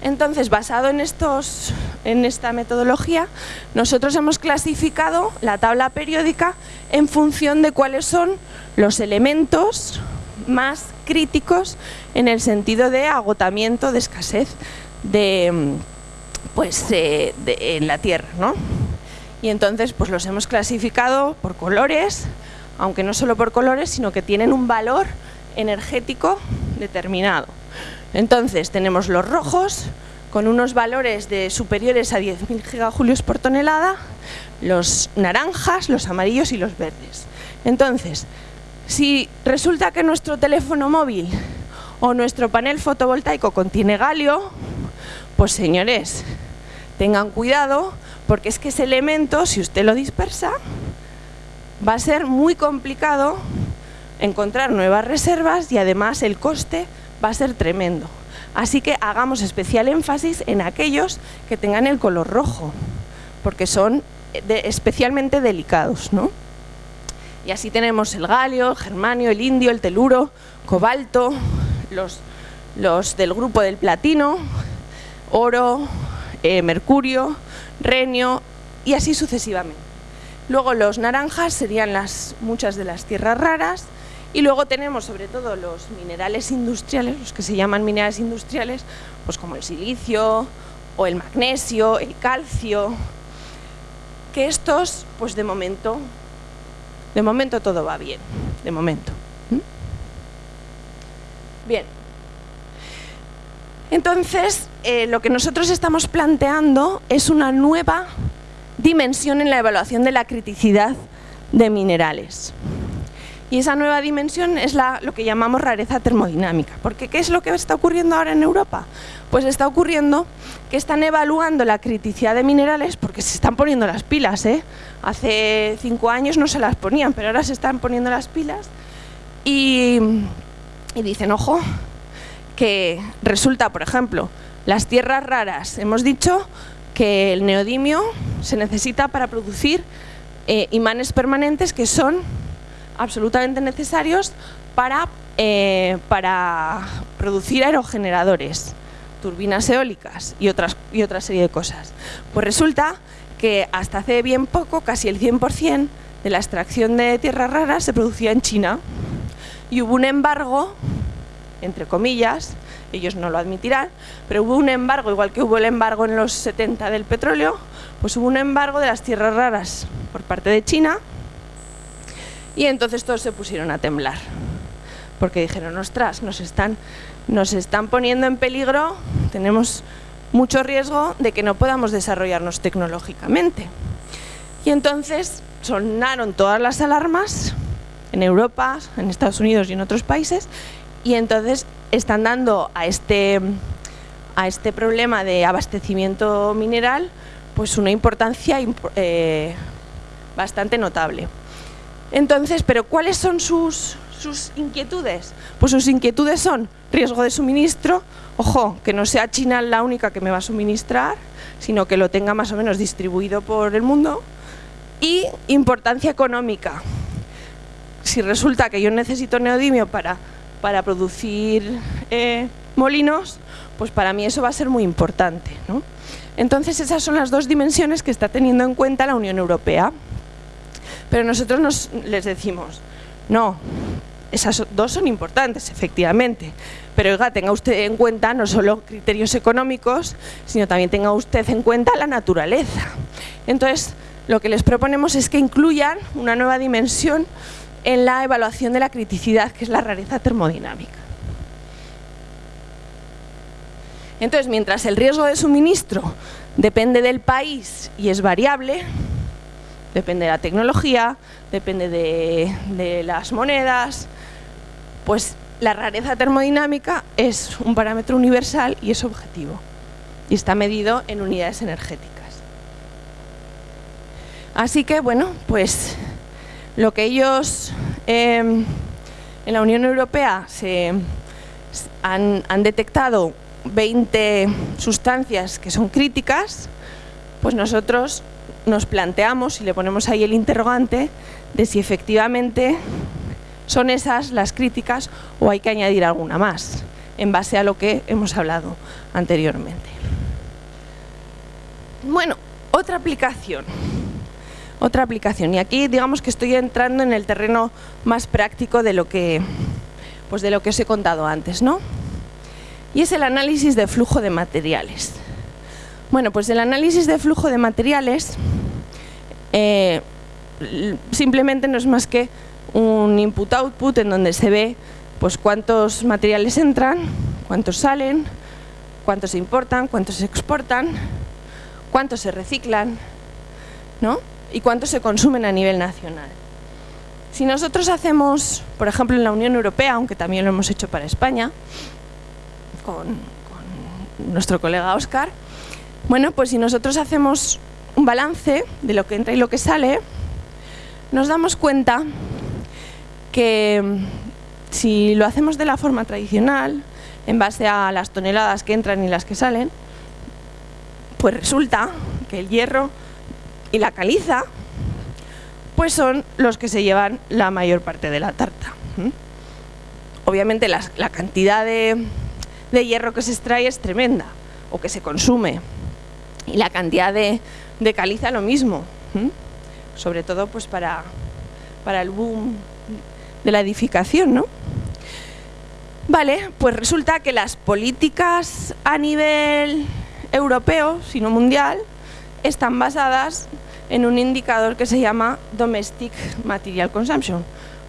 Entonces, basado en, estos, en esta metodología, nosotros hemos clasificado la tabla periódica en función de cuáles son los elementos más críticos en el sentido de agotamiento, de escasez de, pues, en la Tierra. ¿no? Y entonces pues los hemos clasificado por colores, aunque no solo por colores, sino que tienen un valor energético determinado. Entonces tenemos los rojos con unos valores de superiores a 10.000 gigajulios por tonelada, los naranjas, los amarillos y los verdes. Entonces, si resulta que nuestro teléfono móvil o nuestro panel fotovoltaico contiene galio, pues señores, tengan cuidado porque es que ese elemento, si usted lo dispersa, va a ser muy complicado encontrar nuevas reservas y además el coste va a ser tremendo. Así que hagamos especial énfasis en aquellos que tengan el color rojo, porque son especialmente delicados. ¿no? Y así tenemos el galio, el germanio, el indio, el teluro, cobalto, los, los del grupo del platino, oro, eh, mercurio, renio y así sucesivamente. Luego los naranjas serían las, muchas de las tierras raras y luego tenemos sobre todo los minerales industriales, los que se llaman minerales industriales, pues como el silicio o el magnesio, el calcio, que estos, pues de momento, de momento todo va bien, de momento. Bien. Entonces, eh, lo que nosotros estamos planteando es una nueva dimensión en la evaluación de la criticidad de minerales. Y esa nueva dimensión es la, lo que llamamos rareza termodinámica. Porque ¿qué es lo que está ocurriendo ahora en Europa? Pues está ocurriendo que están evaluando la criticidad de minerales porque se están poniendo las pilas. ¿eh? Hace cinco años no se las ponían, pero ahora se están poniendo las pilas y, y dicen, ojo, que resulta, por ejemplo, las tierras raras, hemos dicho que el neodimio se necesita para producir eh, imanes permanentes que son absolutamente necesarios para, eh, para producir aerogeneradores, turbinas eólicas y, otras, y otra serie de cosas. Pues resulta que hasta hace bien poco, casi el 100% de la extracción de tierras raras se producía en China y hubo un embargo, entre comillas, ellos no lo admitirán, pero hubo un embargo, igual que hubo el embargo en los 70 del petróleo, pues hubo un embargo de las tierras raras por parte de China y entonces todos se pusieron a temblar, porque dijeron, ostras, nos están, nos están poniendo en peligro, tenemos mucho riesgo de que no podamos desarrollarnos tecnológicamente. Y entonces sonaron todas las alarmas en Europa, en Estados Unidos y en otros países, y entonces están dando a este, a este problema de abastecimiento mineral pues una importancia eh, bastante notable. Entonces, ¿pero cuáles son sus, sus inquietudes? Pues sus inquietudes son riesgo de suministro, ojo, que no sea China la única que me va a suministrar, sino que lo tenga más o menos distribuido por el mundo, y importancia económica. Si resulta que yo necesito neodimio para, para producir eh, molinos, pues para mí eso va a ser muy importante. Entonces esas son las dos dimensiones que está teniendo en cuenta la Unión Europea. Pero nosotros nos, les decimos, no, esas dos son importantes, efectivamente, pero tenga usted en cuenta no solo criterios económicos, sino también tenga usted en cuenta la naturaleza. Entonces, lo que les proponemos es que incluyan una nueva dimensión en la evaluación de la criticidad, que es la rareza termodinámica. Entonces, mientras el riesgo de suministro depende del país y es variable, depende de la tecnología, depende de, las monedas, pues la rareza termodinámica es un parámetro universal y es objetivo. Y está medido en unidades energéticas. Así que, bueno, pues lo que ellos em, en la Unión Europea se, han, han detectado 20 sustancias que son críticas, pues nosotros nos planteamos y le ponemos ahí el interrogante de si efectivamente ¿Son esas las críticas o hay que añadir alguna más en base a lo que hemos hablado anteriormente? Bueno, otra aplicación. Otra aplicación. Y aquí digamos que estoy entrando en el terreno más práctico de lo que, pues de lo que os he contado antes, ¿no? Y es el análisis de flujo de materiales. Bueno, pues el análisis de flujo de materiales eh, simplemente no es más que un input-output en donde se ve pues cuántos materiales entran, cuántos salen, cuántos se importan, cuántos se exportan, cuántos se reciclan ¿no? y cuántos se consumen a nivel nacional. Si nosotros hacemos, por ejemplo en la Unión Europea, aunque también lo hemos hecho para España, con, con nuestro colega Oscar, bueno, pues si nosotros hacemos un balance de lo que entra y lo que sale, nos damos cuenta que mm, si lo hacemos de la forma tradicional, en base a las toneladas que entran y las que salen, pues resulta que el hierro y la caliza pues son los que se llevan la mayor parte de la tarta. Obviamente la, cantidad de, hierro que se extrae es tremenda, o que se consume, y la cantidad de, caliza lo mismo, sobre todo pues para, para el boom de la edificación, ¿no? Vale, pues resulta que las políticas a nivel europeo, sino mundial, están basadas en un indicador que se llama Domestic Material Consumption,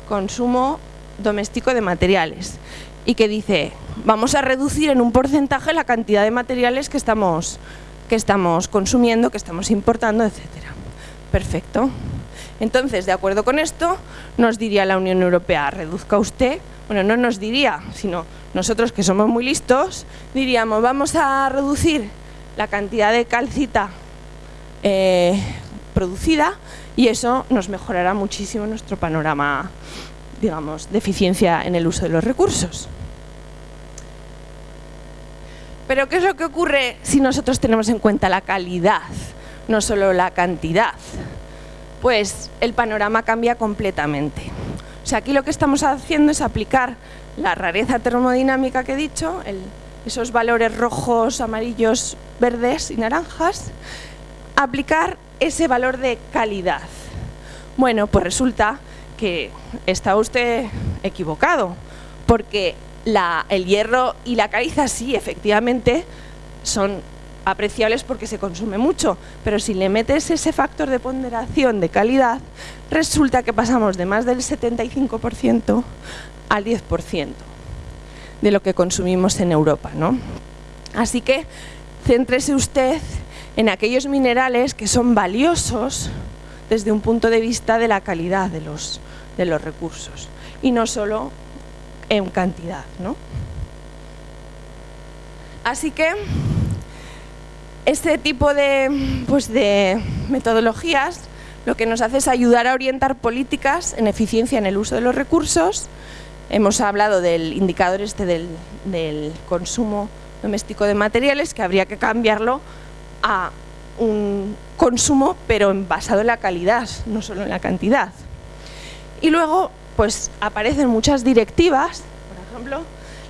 consumo doméstico de materiales, y que dice, vamos a reducir en un porcentaje la cantidad de materiales que estamos, que estamos consumiendo, que estamos importando, etcétera. Perfecto. Entonces, de acuerdo con esto, nos diría la Unión Europea, reduzca usted, bueno, no nos diría, sino nosotros que somos muy listos, diríamos, vamos a reducir la cantidad de calcita eh, producida y eso nos mejorará muchísimo nuestro panorama, digamos, de eficiencia en el uso de los recursos. Pero ¿qué es lo que ocurre si nosotros tenemos en cuenta la calidad, no solo la cantidad? Pues el panorama cambia completamente. O sea, aquí lo que estamos haciendo es aplicar la rareza termodinámica que he dicho, esos valores rojos, amarillos, verdes y naranjas, aplicar ese valor de calidad. Bueno, pues resulta que está usted equivocado, porque el hierro y la caliza sí, efectivamente, son apreciables porque se consume mucho, pero si le metes ese factor de ponderación de calidad, resulta que pasamos de más del 75% al 10% de lo que consumimos en Europa. ¿no? Así que céntrese usted en aquellos minerales que son valiosos desde un punto de vista de la calidad de los, de los recursos y no solo en cantidad. ¿no? Así que este tipo de, pues de metodologías lo que nos hace es ayudar a orientar políticas en eficiencia en el uso de los recursos. Hemos hablado del indicador este del, del consumo doméstico de materiales, que habría que cambiarlo a un consumo, pero basado en la calidad, no solo en la cantidad. Y luego, pues aparecen muchas directivas, por ejemplo,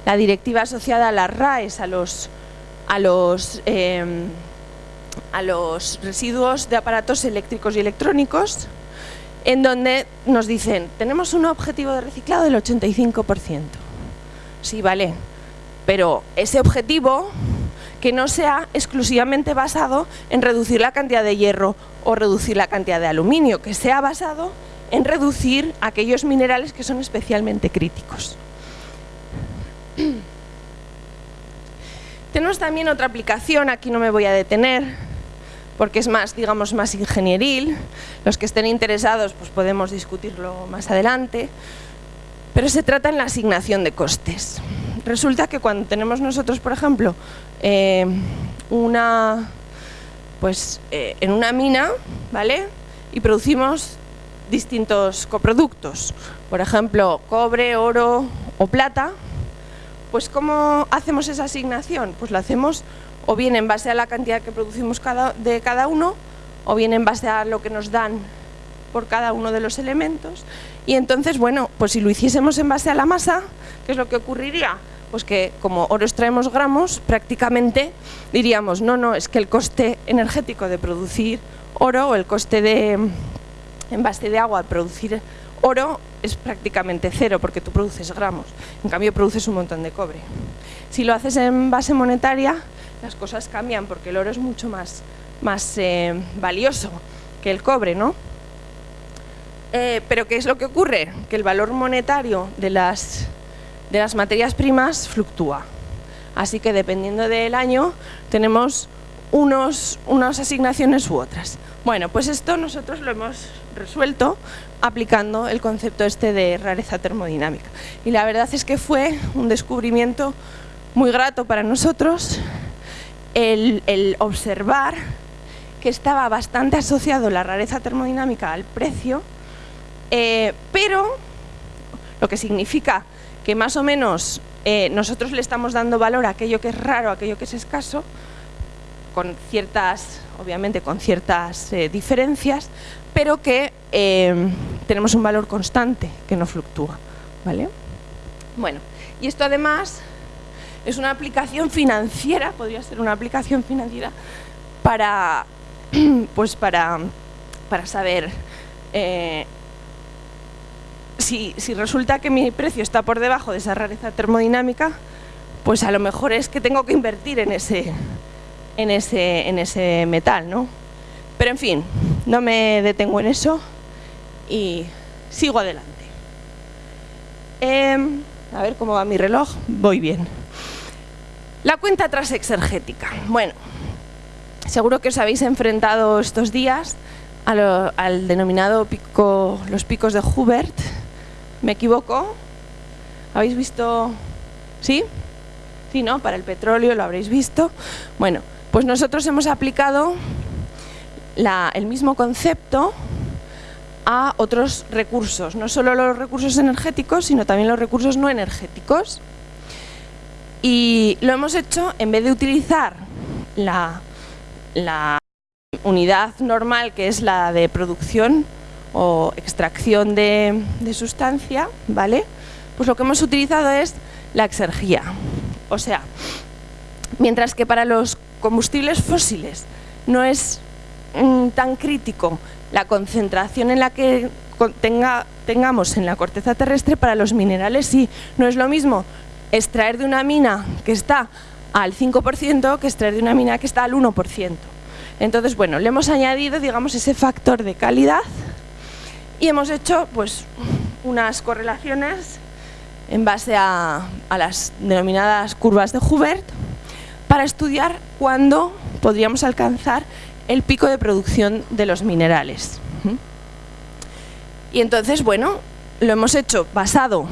la directiva asociada a las RAES, a los, a los em, a los residuos de aparatos eléctricos y electrónicos, en donde nos dicen, tenemos un objetivo de reciclado del 85%. Sí, vale, pero ese objetivo que no sea exclusivamente basado en reducir la cantidad de hierro o reducir la cantidad de aluminio, que sea basado en reducir aquellos minerales que son especialmente críticos. Tenemos también otra aplicación, aquí no me voy a detener, porque es más, digamos, más ingenieril. Los que estén interesados pues podemos discutirlo más adelante. Pero se trata en la asignación de costes. Resulta que cuando tenemos nosotros, por ejemplo, eh, una, pues, eh, en una mina, ¿vale? Y producimos distintos coproductos, por ejemplo, cobre, oro o plata, pues ¿cómo hacemos esa asignación? Pues lo hacemos o bien en base a la cantidad que producimos cada, de cada uno, o bien en base a lo que nos dan por cada uno de los elementos. Y entonces, bueno, pues si lo hiciésemos en base a la masa, ¿qué es lo que ocurriría? Pues que como oro extraemos gramos, prácticamente diríamos, no, no, es que el coste energético de producir oro o el coste de en base de agua de producir oro es prácticamente cero porque tú produces gramos, en cambio produces un montón de cobre. Si lo haces en base monetaria, las cosas cambian porque el oro es mucho más, más eh, valioso que el cobre, ¿no? Eh, pero ¿qué es lo que ocurre? Que el valor monetario de las, de las materias primas fluctúa. Así que dependiendo del año tenemos unas asignaciones u otras. Bueno, pues esto nosotros lo hemos resuelto aplicando el concepto este de rareza termodinámica. Y la verdad es que fue un descubrimiento muy grato para nosotros el, observar que estaba bastante asociado la rareza termodinámica al precio, eh, pero lo que significa que más o menos eh, nosotros le estamos dando valor a aquello que es raro, a aquello que es escaso, con ciertas, obviamente con ciertas eh, diferencias, pero que tenemos un valor constante que no fluctúa. ¿vale? Bueno, y esto además es una aplicación financiera, podría ser una aplicación financiera para, pues para, para saber eh, si, resulta que mi precio está por debajo de esa rareza termodinámica, pues a lo mejor es que tengo que invertir en ese, en ese, en ese metal, ¿no? Pero en fin, no me detengo en eso y sigo adelante. Em, a ver cómo va mi reloj. Voy bien. La cuenta atrás exergética. Bueno, seguro que os habéis enfrentado estos días al denominado pico, los picos de Hubert. ¿Me equivoco? ¿Habéis visto? ¿Sí? Sí, ¿no? Para el petróleo lo habréis visto. Bueno, pues nosotros hemos aplicado el mismo concepto a otros recursos, no solo los recursos energéticos, sino también los recursos no energéticos. Y lo hemos hecho en vez de utilizar la, unidad normal que es la de producción o extracción de, sustancia, ¿vale? Pues lo que hemos utilizado es la exergía. O sea, mientras que para los combustibles fósiles no es mm, tan crítico la concentración en la que tengamos en la corteza terrestre, para los minerales sí, no es lo mismo extraer de una mina que está al 5% que extraer de una mina que está al 1%. Entonces, bueno, le hemos añadido, digamos, ese factor de calidad y hemos hecho, pues, unas correlaciones en base a, las denominadas curvas de Hubert para estudiar cuándo podríamos alcanzar el pico de producción de los minerales. Y entonces, bueno, lo hemos hecho basado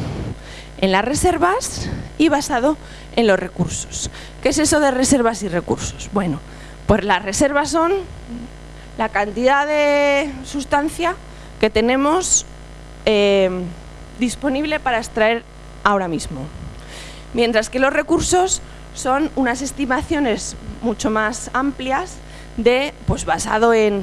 en las reservas y basado en los recursos. ¿Qué es eso de reservas y recursos? Bueno, pues las reservas son la cantidad de sustancia que tenemos eh, disponible para extraer ahora mismo. Mientras que los recursos son unas estimaciones mucho más amplias de, pues basado en,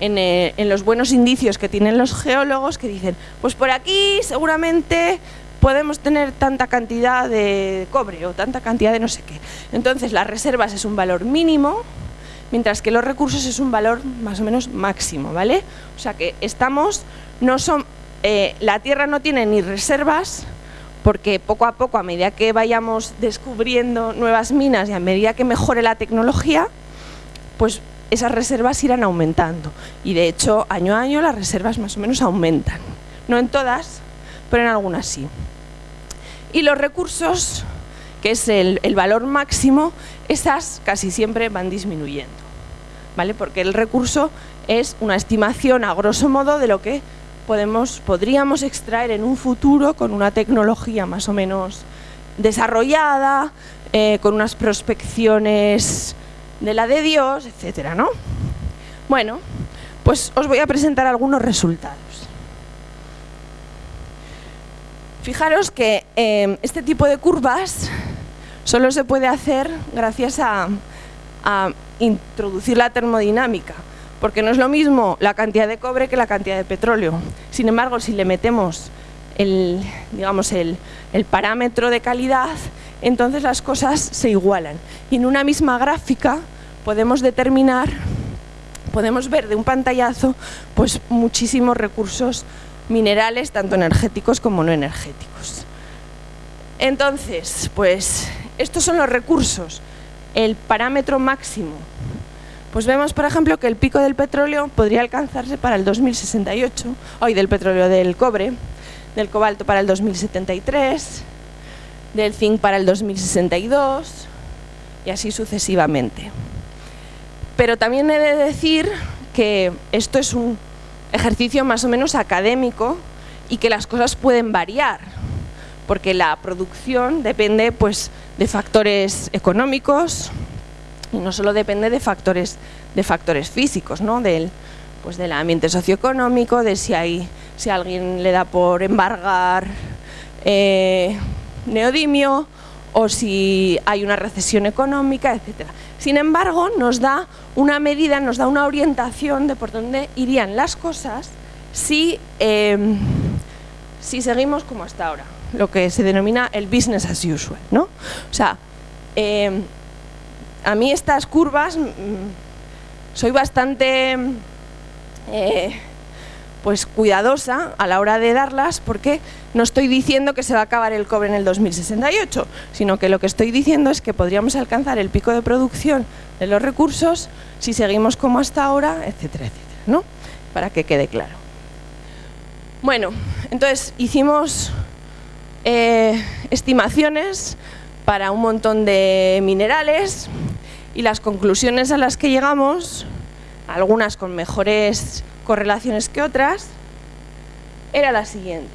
en, eh, en, los buenos indicios que tienen los geólogos que dicen, pues por aquí seguramente podemos tener tanta cantidad de cobre o tanta cantidad de no sé qué. Entonces las reservas es un valor mínimo, mientras que los recursos es un valor más o menos máximo, ¿vale? O sea que estamos, no son, eh, la Tierra no tiene ni reservas, porque poco a poco, a medida que vayamos descubriendo nuevas minas y a medida que mejore la tecnología, pues esas reservas irán aumentando. Y de hecho, año a año las reservas más o menos aumentan. No en todas, pero en algunas sí. Y los recursos, que es el, valor máximo, esas casi siempre van disminuyendo. ¿vale? Porque el recurso es una estimación a grosso modo de lo que podemos, podríamos extraer en un futuro con una tecnología más o menos desarrollada, eh, con unas prospecciones de la de Dios, etcétera, ¿no? Bueno, pues os voy a presentar algunos resultados. Fijaros que em, este tipo de curvas solo se puede hacer gracias a, introducir la termodinámica, porque no es lo mismo la cantidad de cobre que la cantidad de petróleo. Sin embargo, si le metemos el, digamos, el, el parámetro de calidad, entonces las cosas se igualan. Y en una misma gráfica podemos determinar, podemos ver de un pantallazo pues muchísimos recursos minerales, tanto energéticos como no energéticos. Entonces, pues estos son los recursos, el parámetro máximo. Pues vemos, por ejemplo, que el pico del petróleo podría alcanzarse para el 2068, hoy del petróleo del cobre, del cobalto para el 2073, del zinc para el 2062 y así sucesivamente. Pero también he de decir que esto es un ejercicio más o menos académico y que las cosas pueden variar, porque la producción depende pues, de factores económicos y no solo depende de factores, de factores físicos, ¿no? del, pues, del ambiente socioeconómico, de si, hay, si alguien le da por embargar eh, neodimio o si hay una recesión económica, etcétera. Sin embargo, nos da una medida, nos da una orientación de por dónde irían las cosas si, em, si seguimos como hasta ahora, lo que se denomina el business as usual. ¿no? O sea, em, a mí estas curvas mm, soy bastante eh, pues cuidadosa a la hora de darlas porque no estoy diciendo que se va a acabar el cobre en el 2068, sino que lo que estoy diciendo es que podríamos alcanzar el pico de producción de los recursos si seguimos como hasta ahora, etcétera, etcétera, ¿no? Para que quede claro. Bueno, entonces hicimos eh, estimaciones para un montón de minerales y las conclusiones a las que llegamos, algunas con mejores correlaciones que otras, era la siguiente.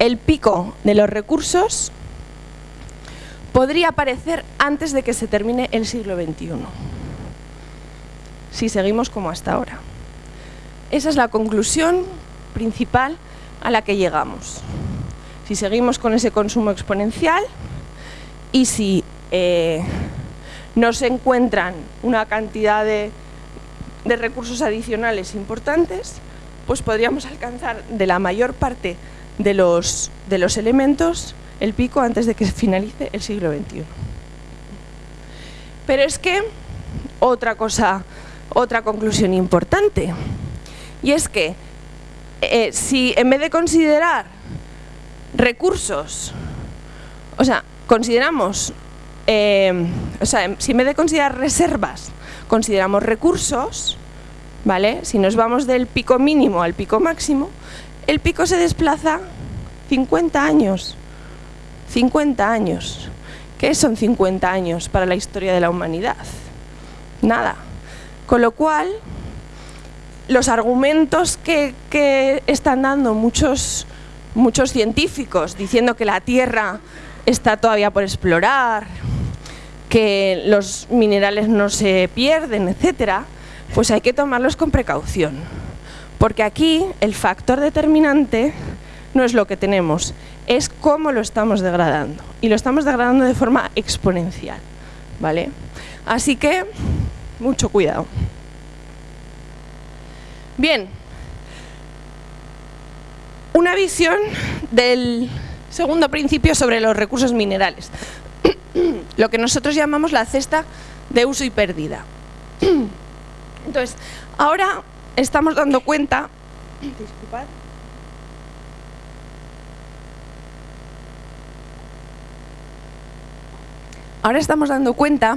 El pico de los recursos podría aparecer antes de que se termine el siglo XXI, si seguimos como hasta ahora. Esa es la conclusión principal a la que llegamos. Si seguimos con ese consumo exponencial y si eh, no se encuentran una cantidad de de recursos adicionales importantes, pues podríamos alcanzar de la mayor parte de los, de los elementos el pico antes de que finalice el siglo XXI. Pero es que otra cosa, otra conclusión importante, y es que eh, si en vez de considerar recursos, o sea, consideramos, eh, o sea, si en vez de considerar reservas, consideramos recursos, ¿vale? Si nos vamos del pico mínimo al pico máximo, el pico se desplaza 50 años. 50 años. ¿Qué son 50 años para la historia de la humanidad? Nada. Con lo cual, los argumentos que, que están dando muchos, muchos científicos diciendo que la Tierra está todavía por explorar, que los minerales no se pierden, etcétera, pues hay que tomarlos con precaución. Porque aquí el factor determinante no es lo que tenemos, es cómo lo estamos degradando. Y lo estamos degradando de forma exponencial. ¿vale? Así que, mucho cuidado. Bien, una visión del segundo principio sobre los recursos minerales. lo que nosotros llamamos la cesta de uso y pérdida. Entonces, ahora estamos dando cuenta... Disculpad. Ahora estamos dando cuenta,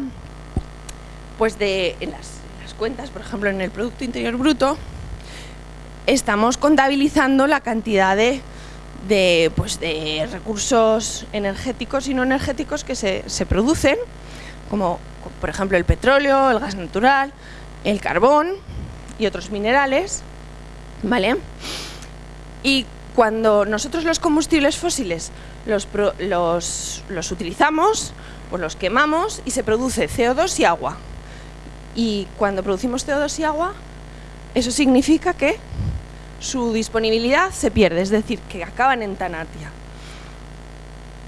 pues de las, las cuentas, por ejemplo, en el Producto Interior Bruto, estamos contabilizando la cantidad de de, pues, de recursos energéticos y no energéticos que se, se producen, como por ejemplo el petróleo, el gas natural, el carbón y otros minerales, ¿vale? Y cuando nosotros los combustibles fósiles los, los, los utilizamos, pues los quemamos y se produce CO2 y agua. Y cuando producimos CO2 y agua, eso significa que su disponibilidad se pierde, es decir, que acaban en Tanatia.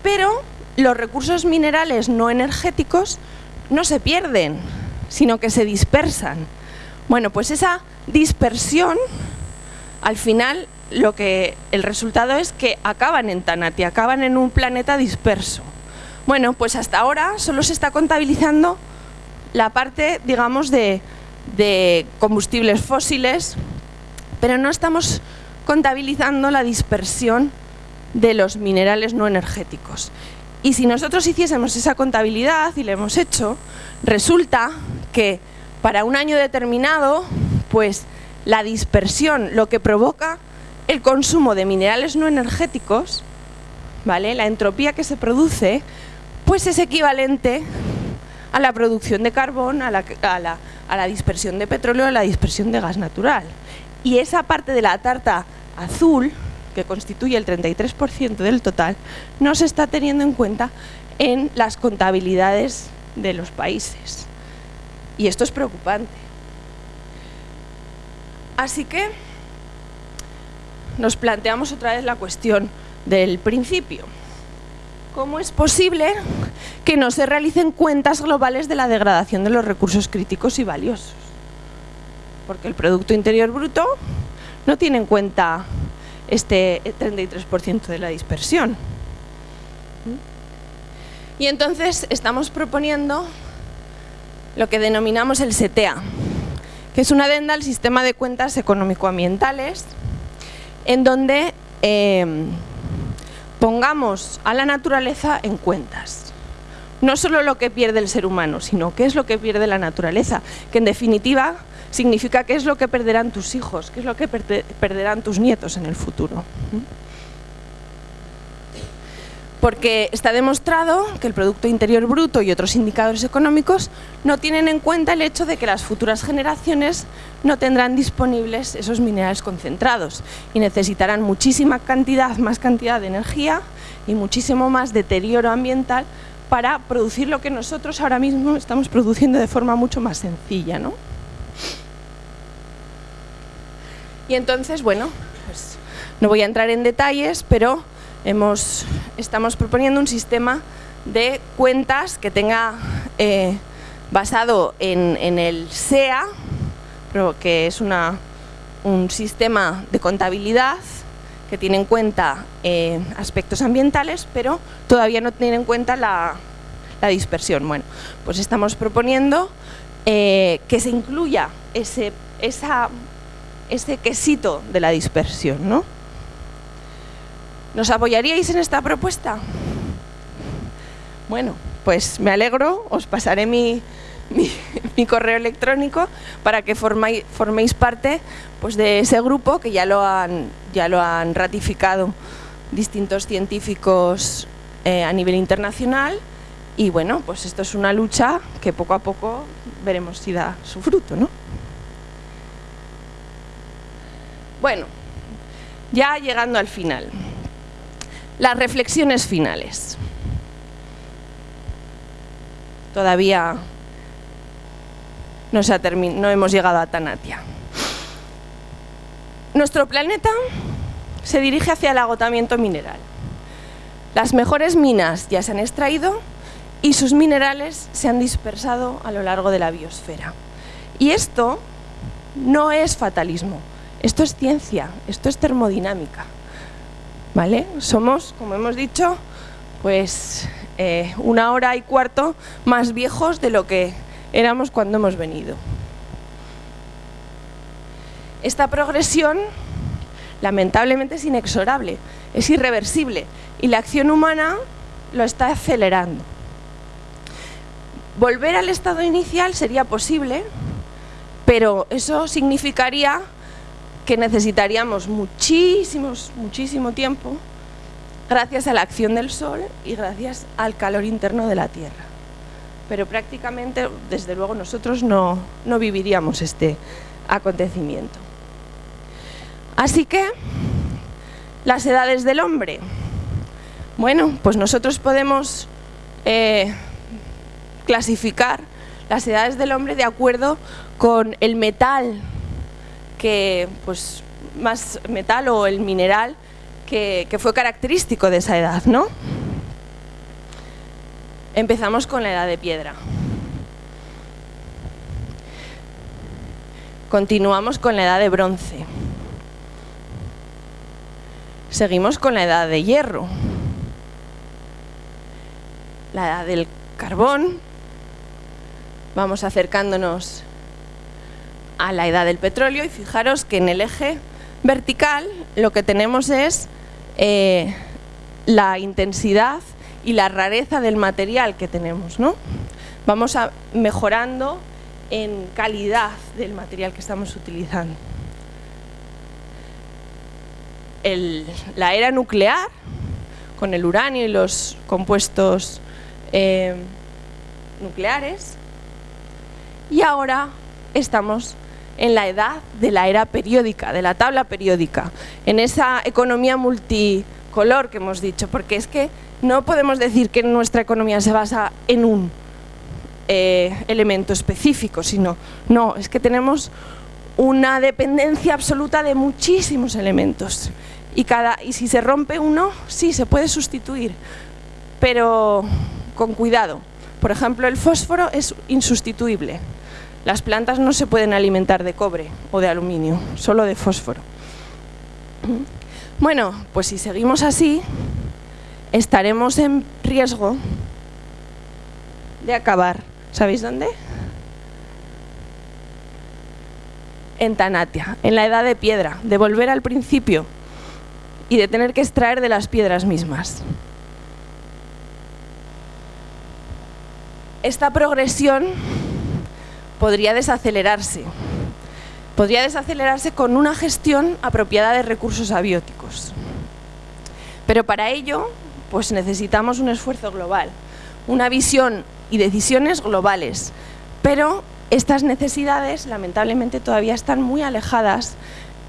Pero los recursos minerales no energéticos no se pierden, sino que se dispersan. Bueno, pues esa dispersión, al final, lo que el resultado es que acaban en Tanati, acaban en un planeta disperso. Bueno, pues hasta ahora solo se está contabilizando la parte, digamos, de, de combustibles fósiles, pero no estamos contabilizando la dispersión de los minerales no energéticos. Y si nosotros hiciésemos esa contabilidad, y lo hemos hecho, resulta que para un año determinado, pues la dispersión, lo que provoca el consumo de minerales no energéticos, ¿vale? la entropía que se produce, pues es equivalente a la producción de carbón, a la, a la dispersión de petróleo, a la dispersión de gas natural. Y esa parte de la tarta azul, que constituye el 33% del total, no se está teniendo en cuenta en las contabilidades de los países. Y esto es preocupante. Así que nos planteamos otra vez la cuestión del principio. ¿Cómo es posible que no se realicen cuentas globales de la degradación de los recursos críticos y valiosos? Porque el Producto Interior Bruto no tiene en cuenta este 33% de la dispersión. Y entonces estamos proponiendo lo que denominamos el SETEA, que es una adenda al sistema de cuentas económico-ambientales, en donde em, pongamos a la naturaleza en cuentas. No solo lo que pierde el ser humano, sino qué es lo que pierde la naturaleza, que en definitiva significa qué es lo que perderán tus hijos, qué es lo que perderán tus nietos en el futuro porque está demostrado que el Producto Interior Bruto y otros indicadores económicos no tienen en cuenta el hecho de que las futuras generaciones no tendrán disponibles esos minerales concentrados y necesitarán muchísima cantidad, más cantidad de energía y muchísimo más deterioro ambiental para producir lo que nosotros ahora mismo estamos produciendo de forma mucho más sencilla. ¿no? Y entonces, bueno, pues no voy a entrar en detalles, pero estamos proponiendo un sistema de cuentas que tenga eh, basado en, el SEA, que es un sistema de contabilidad que tiene en cuenta eh, aspectos ambientales, pero todavía no tiene en cuenta la, dispersión. Bueno, pues estamos proponiendo eh, que se incluya ese, ese quesito de la dispersión, ¿no? ¿Nos apoyaríais en esta propuesta? Bueno, pues me alegro, os pasaré mi, correo electrónico para que forméis parte pues, de ese grupo que ya lo han, ya lo han ratificado distintos científicos eh, a nivel internacional y bueno, pues esto es una lucha que poco a poco veremos si da su fruto, ¿no? Bueno, ya llegando al final. Las reflexiones finales. Todavía no, hemos llegado a Tanatia. Nuestro planeta se dirige hacia el agotamiento mineral. Las mejores minas ya se han extraído y sus minerales se han dispersado a lo largo de la biosfera. Y esto no es fatalismo, esto es ciencia, esto es termodinámica. Somos, como hemos dicho, pues eh, una hora y cuarto más viejos de lo que éramos cuando hemos venido. Esta progresión, lamentablemente, es inexorable, es irreversible y la acción humana lo está acelerando. Volver al estado inicial sería posible, pero eso significaría que necesitaríamos muchísimos, muchísimo tiempo gracias a la acción del Sol y gracias al calor interno de la Tierra. Pero prácticamente, desde luego, nosotros no, no viviríamos este acontecimiento. Así que, las edades del hombre. Bueno, pues nosotros podemos eh, clasificar las edades del hombre de acuerdo con el metal que pues más metal o el mineral que, fue característico de esa edad, ¿no? Empezamos con la edad de piedra. Continuamos con la edad de bronce. Seguimos con la edad de hierro. La edad del carbón. Vamos acercándonos a la edad del petróleo y fijaros que en el eje vertical lo que tenemos es eh, la intensidad y la rareza del material que tenemos. ¿no? Vamos a, mejorando en calidad del material que estamos utilizando. la era nuclear, con el uranio y los compuestos eh, nucleares, y ahora estamos en la edad de la era periódica, de la tabla periódica, en esa economía multicolor que hemos dicho, porque es que no podemos decir que nuestra economía se basa en un eh, elemento específico, sino, no, es que tenemos una dependencia absoluta de muchísimos elementos. Y, cada, y si se rompe uno, sí, se puede sustituir, pero con cuidado. Por ejemplo, el fósforo es insustituible. Las plantas no se pueden alimentar de cobre o de aluminio, solo de fósforo. Bueno, pues si seguimos así, estaremos en riesgo de acabar. ¿Sabéis dónde? En Tanatia, en la edad de piedra, de volver al principio y de tener que extraer de las piedras mismas. Esta progresión podría desacelerarse. Podría desacelerarse con una gestión apropiada de recursos abióticos. Pero para ello, pues necesitamos un esfuerzo global, una visión y decisiones globales. Pero estas necesidades, lamentablemente, todavía están muy alejadas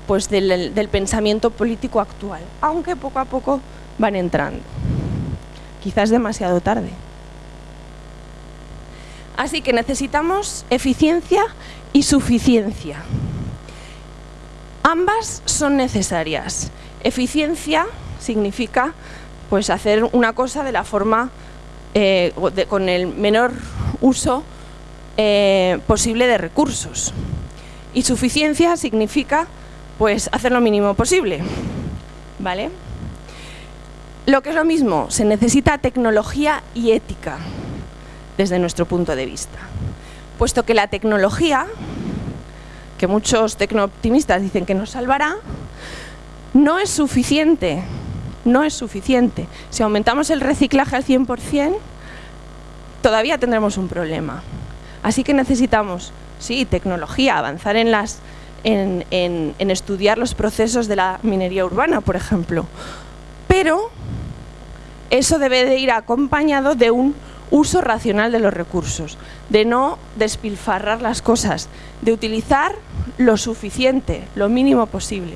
pues, del, del pensamiento político actual, aunque poco a poco van entrando. Quizás demasiado tarde. Así que necesitamos eficiencia y suficiencia. Ambas son necesarias. Eficiencia significa pues, hacer una cosa de la forma, eh, con el menor uso eh, posible de recursos. Y suficiencia significa pues, hacer lo mínimo posible. ¿Vale? Lo que es lo mismo, se necesita tecnología y ética desde nuestro punto de vista. Puesto que la tecnología, que muchos tecnooptimistas dicen que nos salvará, no es suficiente, no es suficiente. Si aumentamos el reciclaje al 100%, todavía tendremos un problema. Así que necesitamos, sí, tecnología, avanzar en, las, en, en estudiar los procesos de la minería urbana, por ejemplo. Pero eso debe de ir acompañado de un uso racional de los recursos, de no despilfarrar las cosas, de utilizar lo suficiente, lo mínimo posible.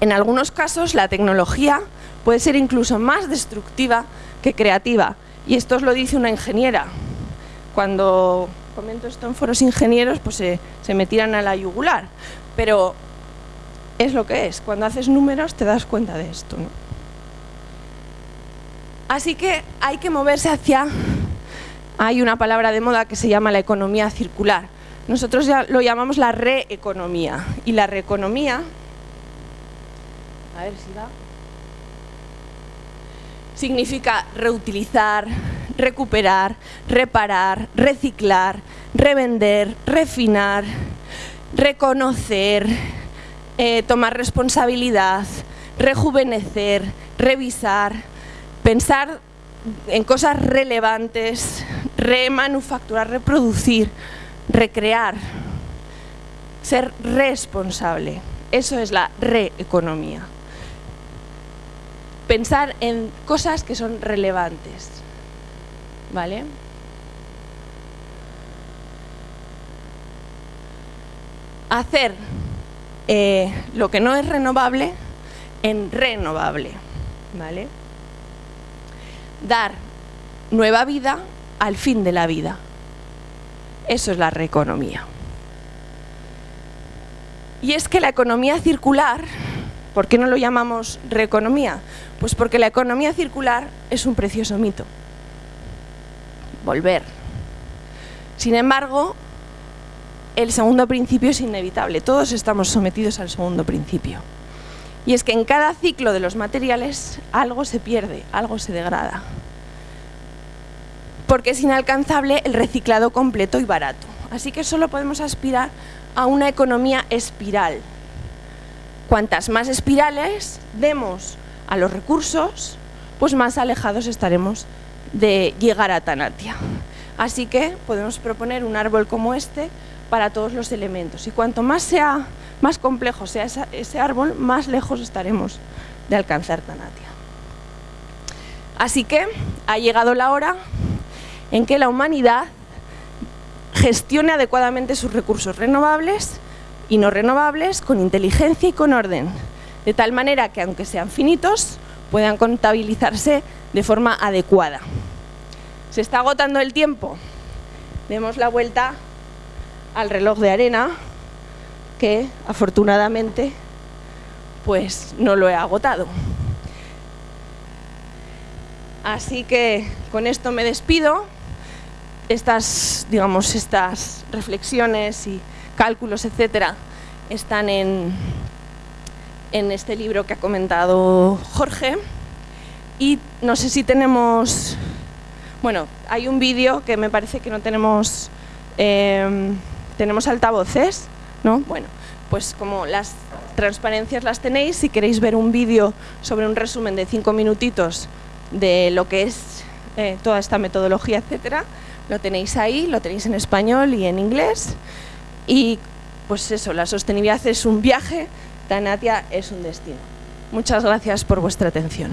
En algunos casos la tecnología puede ser incluso más destructiva que creativa, y esto os lo dice una ingeniera. Cuando comento esto en foros ingenieros, pues se, me tiran a la yugular, pero es lo que es. Cuando haces números te das cuenta de esto. ¿no? Así que hay que moverse hacia... Hay una palabra de moda que se llama la economía circular. Nosotros ya lo llamamos la reeconomía. Y la reeconomía... A ver si va... Significa reutilizar, recuperar, reparar, reciclar, revender, refinar, reconocer, eh, tomar responsabilidad, rejuvenecer, revisar, pensar en cosas relevantes, remanufacturar, reproducir, recrear, ser responsable. Eso es la reeconomía. Pensar en cosas que son relevantes. ¿Vale? Hacer eh, lo que no es renovable en renovable. ¿Vale? Dar nueva vida al fin de la vida. Eso es la reeconomía. Y es que la economía circular, ¿por qué no lo llamamos reeconomía? Pues porque la economía circular es un precioso mito. Volver. Sin embargo, el segundo principio es inevitable, todos estamos sometidos al segundo principio. Y es que en cada ciclo de los materiales algo se pierde, algo se degrada. Porque es inalcanzable el reciclado completo y barato. Así que solo podemos aspirar a una economía espiral. Cuantas más espirales demos a los recursos, pues más alejados estaremos de llegar a Tanatia. Así que podemos proponer un árbol como este para todos los elementos. Y cuanto más sea más complejo sea ese árbol, más lejos estaremos de alcanzar Tanatia. Así que ha llegado la hora en que la humanidad gestione adecuadamente sus recursos renovables y no renovables con inteligencia y con orden, de tal manera que aunque sean finitos, puedan contabilizarse de forma adecuada. Se está agotando el tiempo. Demos la vuelta al reloj de arena, que afortunadamente pues no lo he agotado. Así que con esto me despido. Estas, digamos, estas reflexiones y cálculos, etcétera, están en, en este libro que ha comentado Jorge. Y no sé si tenemos... Bueno, hay un vídeo que me parece que no tenemos... Eh, tenemos altavoces, ¿no? Bueno, pues como las transparencias las tenéis, si queréis ver un vídeo sobre un resumen de cinco minutitos de lo que es eh, toda esta metodología, etcétera, lo tenéis ahí, lo tenéis en español y en inglés. Y pues eso, la sostenibilidad es un viaje, Tanatia es un destino. Muchas gracias por vuestra atención.